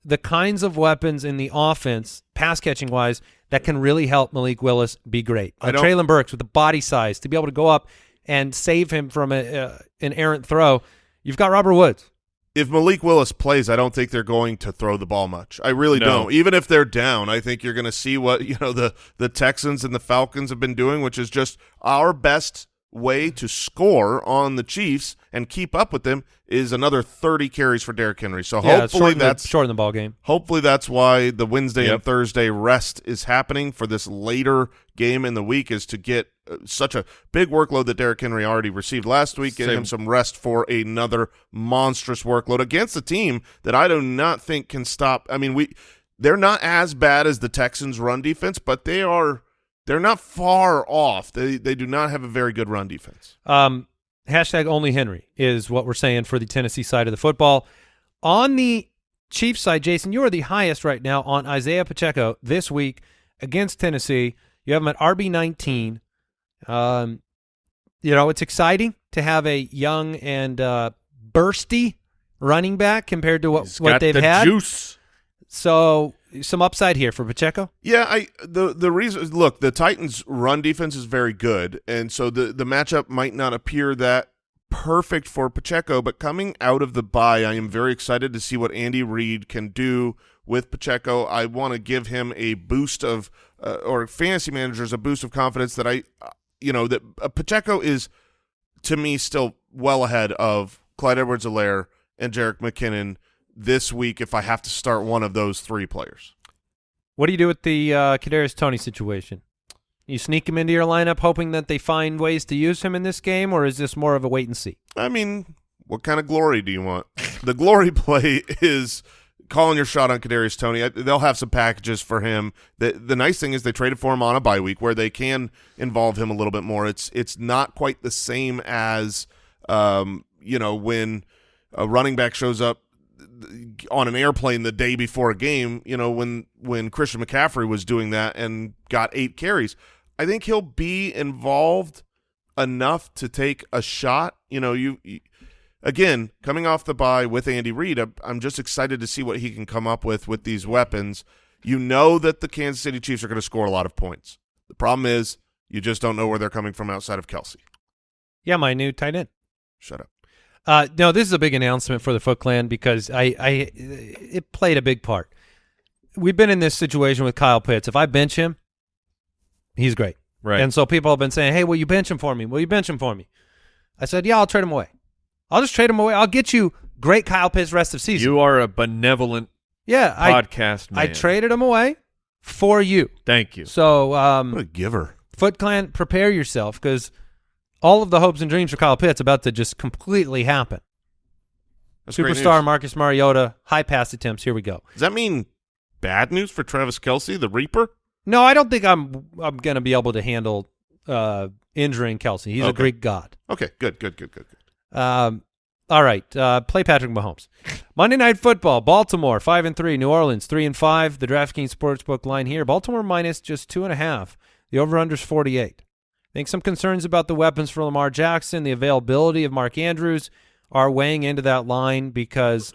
the kinds of weapons in the offense, pass catching wise, that can really help Malik Willis be great. Uh, Treylon Burks with the body size to be able to go up and save him from a, uh, an errant throw. You've got Robert Woods. If Malik Willis plays, I don't think they're going to throw the ball much. I really No. don't. Even if they're down, I think you're going to see what you know the the Texans and the Falcons have been doing, which is just our best way to score on the Chiefs and keep up with them is another 30 carries for Derrick Henry. So Yeah, hopefully the, that's shorten the ball game. Hopefully that's why the Wednesday and Thursday rest is happening for this later game in the week is to get such a big workload that Derrick Henry already received last week, getting Same. him some rest for another monstrous workload against a team that I do not think can stop. I mean, we they're not as bad as the Texans run defense, but they are they're not far off. They they do not have a very good run defense. Um, hashtag only Henry is what we're saying for the Tennessee side of the football. On the Chiefs side, Jason, you are the highest right now on Isaiah Pacheco this week against Tennessee. You have him at RB nineteen. Um, you know it's exciting to have a young and uh, bursty running back compared to what He's what got they've the had. juice. So some upside here for Pacheco. Yeah, I the the reason look, the Titans run defense is very good, and so the the matchup might not appear that perfect for Pacheco, but coming out of the bye, I am very excited to see what Andy Reid can do with Pacheco. I want to give him a boost of uh, or fantasy managers a boost of confidence that I you know that uh, Pacheco is to me still well ahead of Clyde Edwards-Helaire and Jerick McKinnon this week if I have to start one of those three players. What do you do with the uh, Kadarius Toney situation? You sneak him into your lineup, hoping that they find ways to use him in this game, or is this more of a wait and see? I mean, what kind of glory do you want? [LAUGHS] the glory play is calling your shot on Kadarius Toney. They'll have some packages for him. The the nice thing is they traded for him on a bye week where they can involve him a little bit more. It's it's not quite the same as um, you know when a running back shows up on an airplane the day before a game. You know when when Christian McCaffrey was doing that and got eight carries. I think he'll be involved enough to take a shot. You know, you, you again coming off the bye with Andy Reid. I'm- I'm just excited to see what he can come up with with these weapons. You know that the Kansas City Chiefs are going to score a lot of points. The problem is you just don't know where they're coming from outside of Kelce. Yeah, my new tight end. Shut up. Uh, no, this is a big announcement for the Foot Clan because I, I, it played a big part. We've been in this situation with Kyle Pitts. If I bench him, he's great. Right. And so people have been saying, "Hey, will you bench him for me? Will you bench him for me?" I said, "Yeah, I'll trade him away. I'll just trade him away. I'll get you great Kyle Pitts rest of season." you are a benevolent yeah, I, podcast man. I traded him away for you. Thank you. So, What um, a giver. Foot Clan, prepare yourself because all of the hopes and dreams for Kyle Pitts about to just completely happen. That's Superstar. Marcus Mariota, high pass attempts. Here we go. Does that mean bad news for Travis Kelce, the Reaper? No, I don't think I'm I'm going to be able to handle uh, injuring Kelce. He's a Greek god. Okay, good, good, good, good, good. Um, all right, uh, play Patrick Mahomes. Monday Night Football: Baltimore five and three, New Orleans three and five. The DraftKings Sportsbook line here: Baltimore minus just two and a half. The over/under's forty-eight. I think some concerns about the weapons for Lamar Jackson, the availability of Mark Andrews, are weighing into that line because,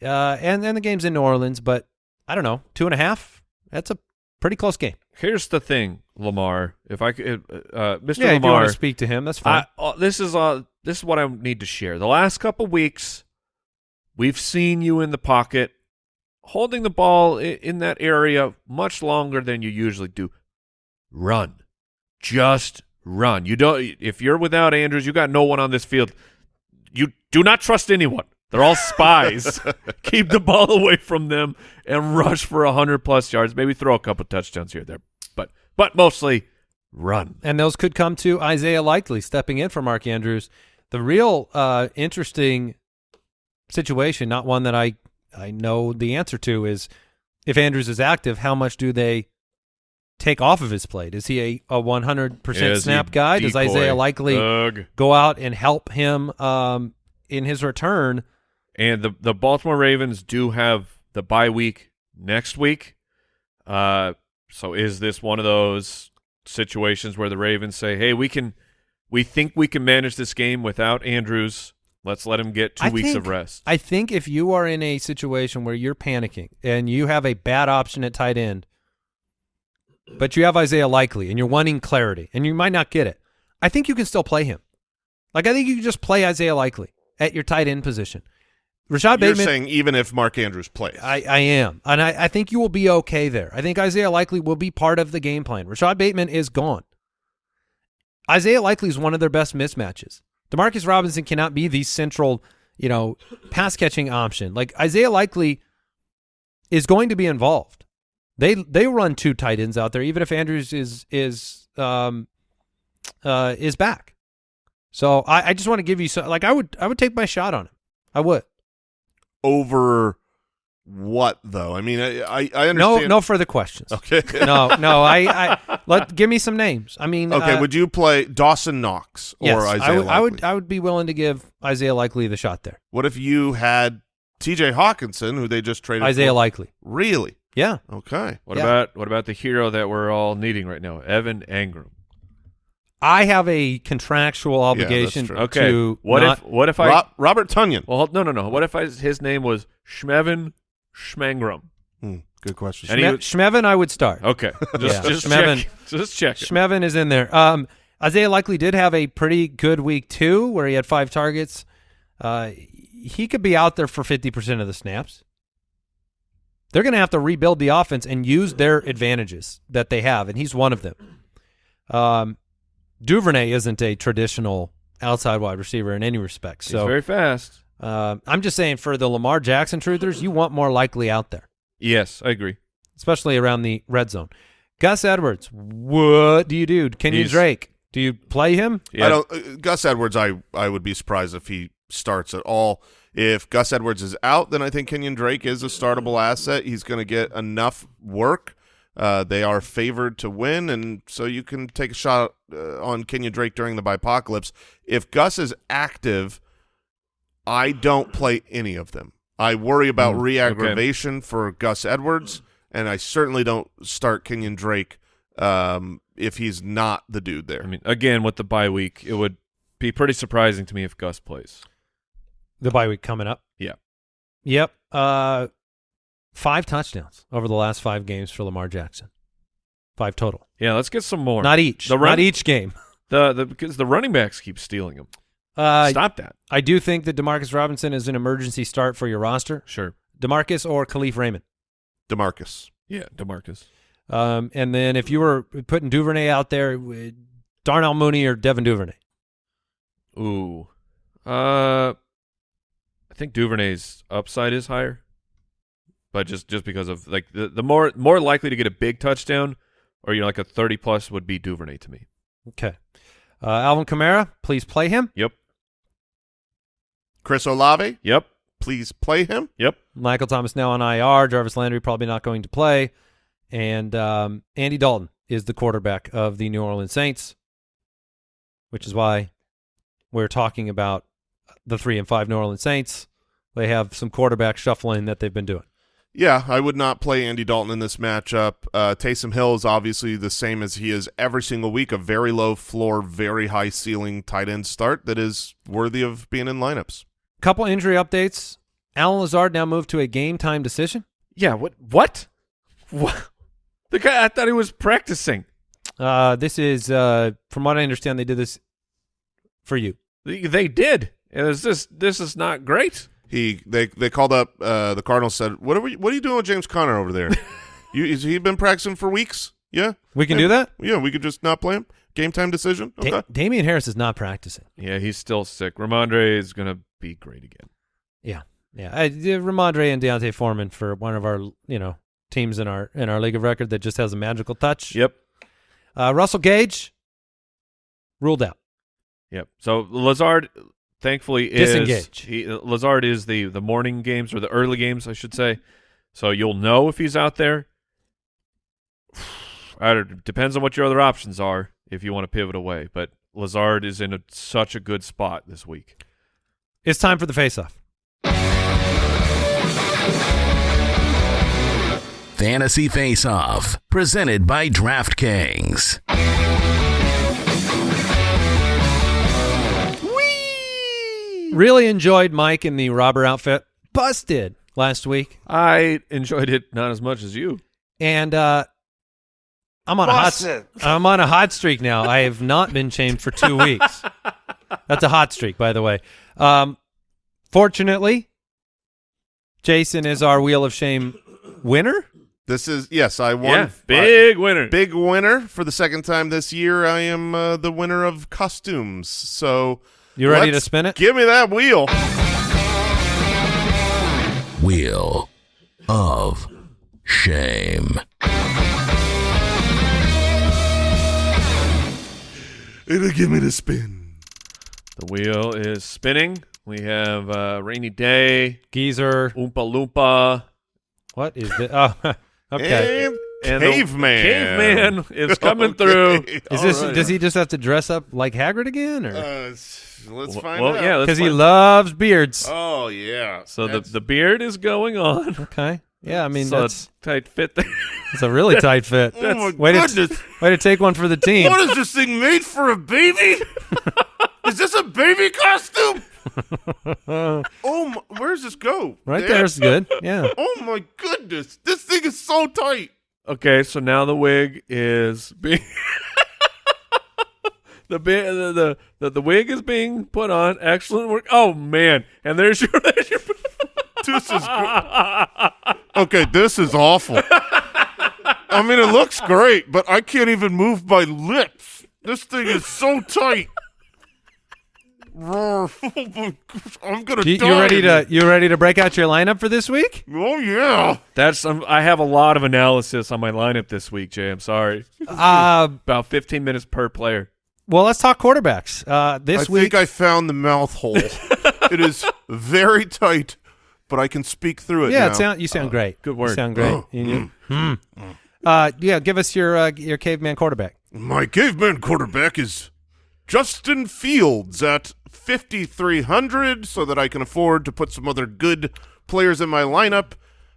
uh, and and the game's in New Orleans, but I don't know, two and a half. That's a pretty close game. Here's the thing, Lamar. If I could, uh, Mr. Yeah, if you Lamar, want to speak to him, that's fine. I, uh, this is uh, this is what I need to share. The last couple weeks, we've seen you in the pocket, holding the ball in, in that area much longer than you usually do. Run, just run. You don't. If you're without Andrews, you got no one on this field. You do not trust anyone. They're all spies. [LAUGHS] Keep the ball away from them and rush for a hundred plus yards. Maybe throw a couple touchdowns here or there, but mostly run. and those could come to Isaiah Likely stepping in for Mark Andrews. The real uh, interesting situation, not one that I I know the answer to, is if Andrews is active, how much do they take off of his plate? Is he a a one hundred percent Is snap guy? Does? Isaiah Likely Ugh. go out and help him um, in his return? And the the Baltimore Ravens do have the bye week next week. Uh, so is this one of those situations where the Ravens say, "Hey, we can, we think we can manage this game without Andrews. Let's let him get two I weeks think- of rest." I think if you are in a situation where you're panicking and you have a bad option at tight end, but you have Isaiah Likely and you're wanting clarity and you might not get it, I think you can still play him. Like I think you can just play Isaiah Likely at your tight end position. Rashod You're Bateman, saying even if Mark Andrews plays. I, I am, and I, I think you will be okay there. I think Isaiah Likely will be part of the game plan. Rashod Bateman is gone. Isaiah Likely is one of their best mismatches. Demarcus Robinson cannot be the central, you know, pass catching option. Like Isaiah Likely is going to be involved. They they run two tight ends out there, even if Andrews is is um uh is back. So I, I just want to give you some like I would I would take my shot on him. I would. Over what though? I mean, I I, I No understand. no further questions. Okay. no, no. [LAUGHS] I, I let give me some names. I mean, Okay. uh, would you play Dawson Knox or yes, Isaiah I would, I would, I would be willing to give Isaiah Likely the shot there. What if you had T.J. Hockenson, who they just traded? Isaiah for? Likely, Really? yeah. Okay. What Yeah. about what about the hero that we're all needing right now, Evan Engram? I have a contractual obligation true. Okay. to what not- if what if I? Ro- Robert Tonyan. well, no, no, no. What if I, his name was Schmevin Schmangram? Hmm, good question. And Schme- was- Schmevin, I would start. Okay, just [LAUGHS] Yeah. just Schmevin. check. Just check. it. Schmevin is in there. Um, Isaiah Likely did have a pretty good week too, where he had five targets. Uh, he could be out there for fifty percent of the snaps. They're going to have to rebuild the offense and use their advantages that they have, and he's one of them. Um, Duvernay isn't a traditional outside wide receiver in any respect. He's So very fast. uh, I'm just saying, for the Lamar Jackson truthers, you want more likely out there, Yes, I agree. especially around the red zone. Gus Edwards, what do you do? Kenyan He's- Drake, do you play him? Yeah. I don't. Uh, Gus Edwards. I I would be surprised if he starts at all. If Gus Edwards is out, then I think Kenyan Drake is a startable asset. He's going to get enough work. Uh, they are favored to win, and so you can take a shot uh, on Kenyan Drake during the bipocalypse. If Gus is active, I don't play any of them. I worry about Mm, re-aggravation for Gus Edwards, and I certainly don't start Kenyan Drake um, if he's not the dude there. I mean, again, with the bye week, it would be pretty surprising to me if Gus plays. The bye week coming up. Yeah. Yep. Uh, five touchdowns over the last five games for Lamar Jackson. Five total. Yeah, let's get some more. Not each. The run- Not each game. [LAUGHS] the the because the running backs keep stealing them. Uh, Stop that. I do think that Demarcus Robinson is an emergency start for your roster. Sure. Demarcus or Kalif Raymond. Demarcus. Yeah, Demarcus. Um, and then if you were putting Duvernay out there, with Darnell Mooney or Devin Duvernay. Ooh. Uh I think Duvernay's upside is higher. But just just because of like the, the more more likely to get a big touchdown or you know like a 30 plus would be Duvernay to me. Okay. Uh, Alvin Kamara, please play him. Yep. Chris Olave, Yep. please play him. Yep. Michael Thomas now on IR. Jarvis Landry probably not going to play. And um, Andy Dalton is the quarterback of the New Orleans Saints, which is why we're talking about the three and five New Orleans Saints. They have some quarterback shuffling that they've been doing. Yeah, I would not play Andy Dalton in this matchup. Uh, Taysom Hill is obviously the same as he is every single week, a very low floor, very high ceiling tight end start that is worthy of being in lineups. Couple injury updates. Allen Lazard now moved to a game time decision. Yeah, what what? What? The guy I thought he was practicing. Uh, this is, uh, from what I understand, they did this for you. They, they did. It was just this is not great. He they they called up uh, the Cardinals said what are we what are you doing with James Conner over there? [LAUGHS] you has he been practicing for weeks? Yeah, We can Yeah. do that? yeah. We could just not play him. Game time decision. Okay. Da- Damien Harris is not practicing. Yeah, he's still sick. Rhamondre is gonna be great again. Yeah, yeah. I, yeah, Rhamondre and D'Onta Foreman for one of our you know teams in our in our league of record that just has a magical touch. Yep. Uh, Russell Gage ruled out. Yep. So Lazard, thankfully, is Disengage. He, Lazard is the the morning games or the early games, I should say. So you'll know if he's out there. [SIGHS] I don't- depends on what your other options are if you want to pivot away. But Lazard is in a, such a good spot this week. It's time for the face-off. Fantasy Face Off, presented by DraftKings. Really enjoyed Mike in the robber outfit. Busted last week, I enjoyed it not as much as you. and uh, I'm on a hot. I'm on a hot streak now. I have not been shamed for two weeks. [LAUGHS] That's a hot streak, by the way. Um, fortunately, Jason is our Wheel of Shame winner. This is yes. I won. yeah, big winner. big winner for the second time this year. I am uh, the winner of costumes. So You ready to let's spin it? Give me that wheel. Wheel of Shame. It'll give me the spin. The wheel is spinning. We have uh, rainy day, Geezer. oompa loompa, What is this? Oh, [LAUGHS] okay. And, and the caveman. caveman [LAUGHS] is coming Okay. through. Is this? Does he just have to dress up like Hagrid again, or Uh, s- let's Well, find well, out. yeah, let's because he loves beards? Oh yeah. So the That's- the beard is going on. Okay. Yeah, I mean so that's tight fit there. it's a really [LAUGHS] tight fit. Oh my way to goodness. way to take one for the team. What is this thing made for a baby? [LAUGHS] is this a baby costume? oh, my, where's this go? Right Dad? there's good. Yeah. Oh my goodness, this thing is so tight. Okay, so now the wig is being [LAUGHS] the, the the the wig is being put on. Excellent work. Oh man, and there's your [LAUGHS] there's your. This is gr- okay. This is awful. I mean, it looks great, but I can't even move my lips. This thing is so tight. My gosh, [LAUGHS] I'm gonna You, die. you ready to you ready to break out your lineup for this week? Oh yeah. That's um, I have a lot of analysis on my lineup this week, Jay. I'm sorry. Uh, [LAUGHS] About 15 minutes per player. well, let's talk quarterbacks. Uh, this I week, think I found the mouth hole. [LAUGHS] it is very tight, but I can speak through it. yeah, now. it sound you sound great. good work. You sound great. [GASPS] You- Hmm. Uh, yeah, give us your uh, your caveman quarterback. My caveman quarterback is Justin Fields at 5,300 so that I can afford to put some other good players in my lineup.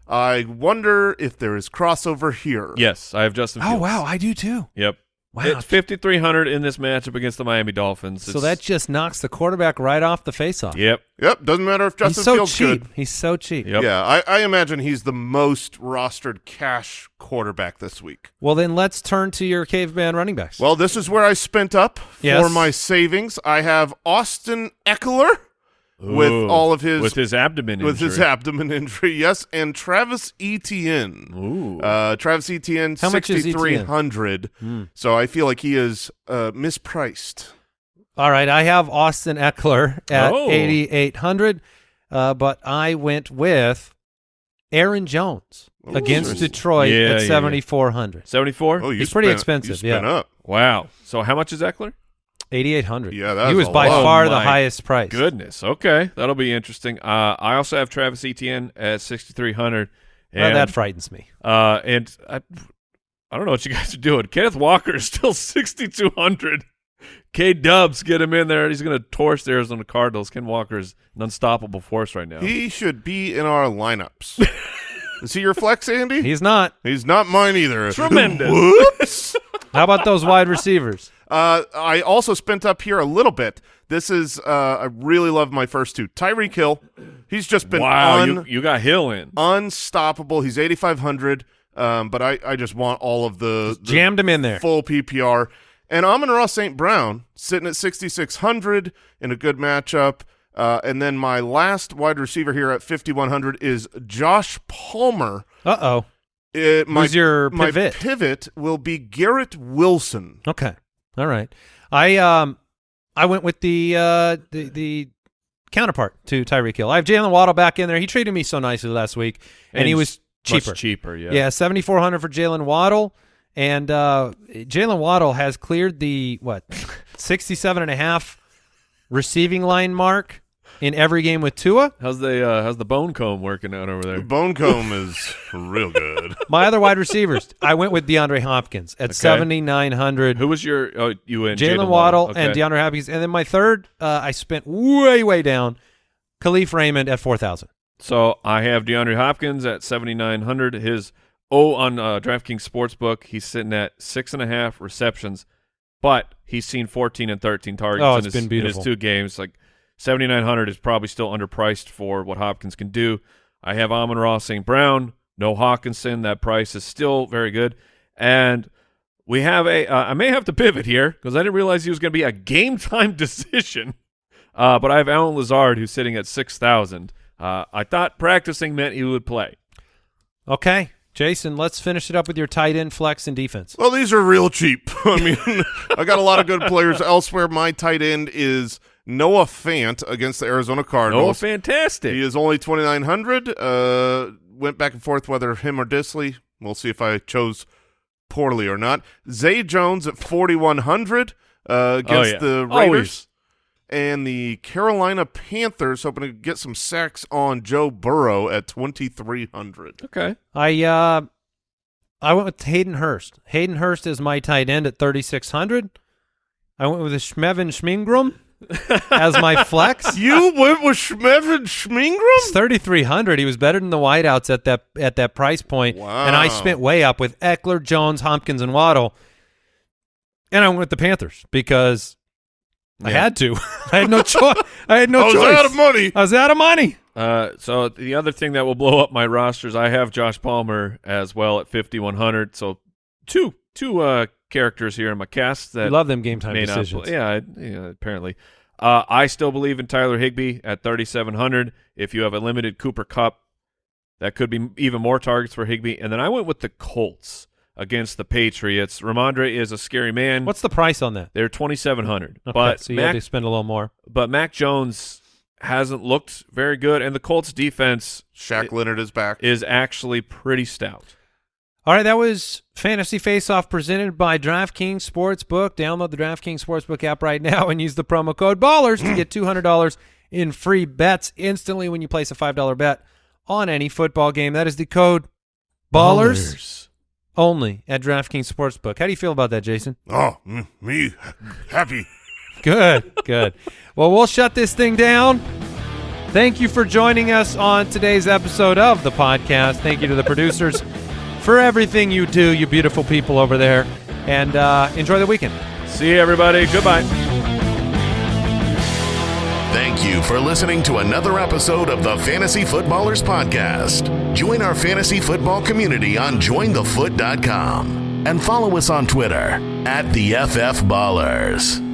I wonder if there is crossover here. Yes, I have Justin. Oh wow, I do too. Yep. Wow. It's 5300 in this matchup against the Miami Dolphins. So that just knocks the quarterback right off the face-off. Yep. Yep. Doesn't matter if Justin He's so Fields cheap. good. He's so cheap. Yep. Yeah, I, I imagine he's the most rostered cash quarterback this week. Well, then let's turn to your caveman running backs. Well, this is where I spent up Yes. for my savings. I have Austin Ekeler with Ooh. all of his with his abdomen with his abdomen [LAUGHS] injury, yes, and Travis Etienne. Ooh. Uh, Travis Etienne, How much is sixty three hundred. Hmm. So I feel like he is uh, mispriced. All right, I have Austin Ekeler at Oh. 8,800, uh, but I went with Aaron Jones Ooh. against Detroit Yeah, yeah, at yeah. 7,400. 74? Oh, you He's pretty expensive, You spent yeah. up. wow. So how much is Ekeler? 8,800. Yeah, that's He was a by lot. far Oh, the highest price. Goodness. Okay. That'll be interesting. Uh, I also have Travis Etienne at 6300 Well, and, that frightens me. uh, and I, I don't know what you guys are doing. Kenneth Walker is still [LAUGHS] 6200 K Dubs, get him in there. He's going to torch the Arizona Cardinals. Ken Walker is an unstoppable force right now. He should be in our lineups. [LAUGHS] is he your flex, Andy? He's not. He's not mine either. Tremendous. [LAUGHS] Whoops. How about those wide receivers? Uh, I also spent up here a little bit. This is uh, I really love my first two. Tyreek Hill, he's just been wow, un- you, you got Hill in. unstoppable. He's eighty five hundred. Um, but I, I just want all of the, the Jammed him in there. full PPR. And Amon-Ra St. Brown sitting at 6,600 in a good matchup. Uh, and then my last wide receiver here at 5,100 is Josh Palmer. Uh-oh. It, my, Who's your my pivot? pivot will be Garrett Wilson. Okay. All right. I um I went with the uh the the counterpart to Tyreek Hill. I have Jalen Waddle back in there. He treated me so nicely last week, and, he he's was cheaper. cheaper, yeah. Yeah, seventy four hundred for Jalen Waddle, and uh, Jalen Waddle has cleared the what [LAUGHS] sixty seven and a half receiving line mark in every game with Tua. How's the uh, how's the bone comb working out over The there? bone comb is real good. [LAUGHS] My other wide receivers, I went with DeAndre Hopkins at Okay. seventy nine hundred. Who was your oh you and Jalen Waddle, Waddle Okay. and DeAndre Hopkins, and then my third, uh, I spent way way down, Kalif Raymond at four thousand. So I have DeAndre Hopkins at seventy nine hundred. His oh on uh, DraftKings Sportsbook, he's sitting at six and a half receptions, but he's seen fourteen and thirteen targets Oh, in, his, been in his two games. Like seventy nine hundred is probably still underpriced for what Hopkins can do. I have Amon-Ra St. Brown, no Hockenson. That price is still very good, and we have a. Uh, I may have to pivot here because I didn't realize he was going to be a game [LAUGHS] time decision. Uh, but I have Allen Lazard who's sitting at six thousand. Uh, I thought practicing meant he would play. Okay, Jason, let's finish it up with your tight end flex and defense. Well, these are real cheap. [LAUGHS] I mean, I got a lot of good players elsewhere. My tight end is Noah Fant against the Arizona Oh, Cardinals. fantastic! He is only 2,900. Uh, went back and forth whether him or Dissly. We'll see if I chose poorly or not. Zay Jones at 4,100 uh, against Oh, yeah. the Raiders. Always. And the Carolina Panthers hoping to get some sacks on Joe Burrow at 2,300. Okay. I uh, I went with Hayden Hurst. Hayden Hurst is my tight end at thirty six hundred. I went with Schmevin Schmingrum as my flex. [LAUGHS] You went with Schmevin Schmingram? It's thirty three hundred. He was better than the wideouts at that at that price point. Wow. And I spent way up with Ekeler, Jones, Hopkins, and Waddle. And I went with the Panthers because I Yeah. had to. [LAUGHS] I had no choice. I had no I was choice. out of money. I was out of money. Uh, so the other thing that will blow up my rosters, I have Josh Palmer as well at fifty one hundred. So two two uh, characters here in my cast that You love them game time may not decisions. Yeah, yeah, apparently. Uh, I still believe in Tyler Higbee at 3,700. If you have a limited Cooper Kupp, that could be even more targets for Higbee. And then I went with the Colts against the Patriots. Rhamondre is a scary man. What's the price on that? They're 2,700. Okay, but so you Mac, had to spend a little more. but Mac Jones hasn't looked very good, and the Colts defense Shaq Leonard is back. is actually pretty stout. All right, that was Fantasy Face Off presented by DraftKings Sportsbook. Download the DraftKings Sportsbook app right now and use the promo code BALLERS to get [CLEARS THROAT] $200 in free bets instantly when you place a $5 bet on any football game. That is the code BALLERS, only at DraftKings Sportsbook. How do you feel about that, Jason? oh, me happy. Good, good. Well, we'll shut this thing down Thank you for joining us on today's episode of the podcast. Thank you to the producers [LAUGHS] for everything you do, you beautiful people over there. And uh, enjoy the weekend. See you, everybody. Goodbye. Thank you for listening to another episode of the Fantasy Footballers Podcast. Join our fantasy football community on jointhefoot.com and follow us on Twitter at the FF Ballers.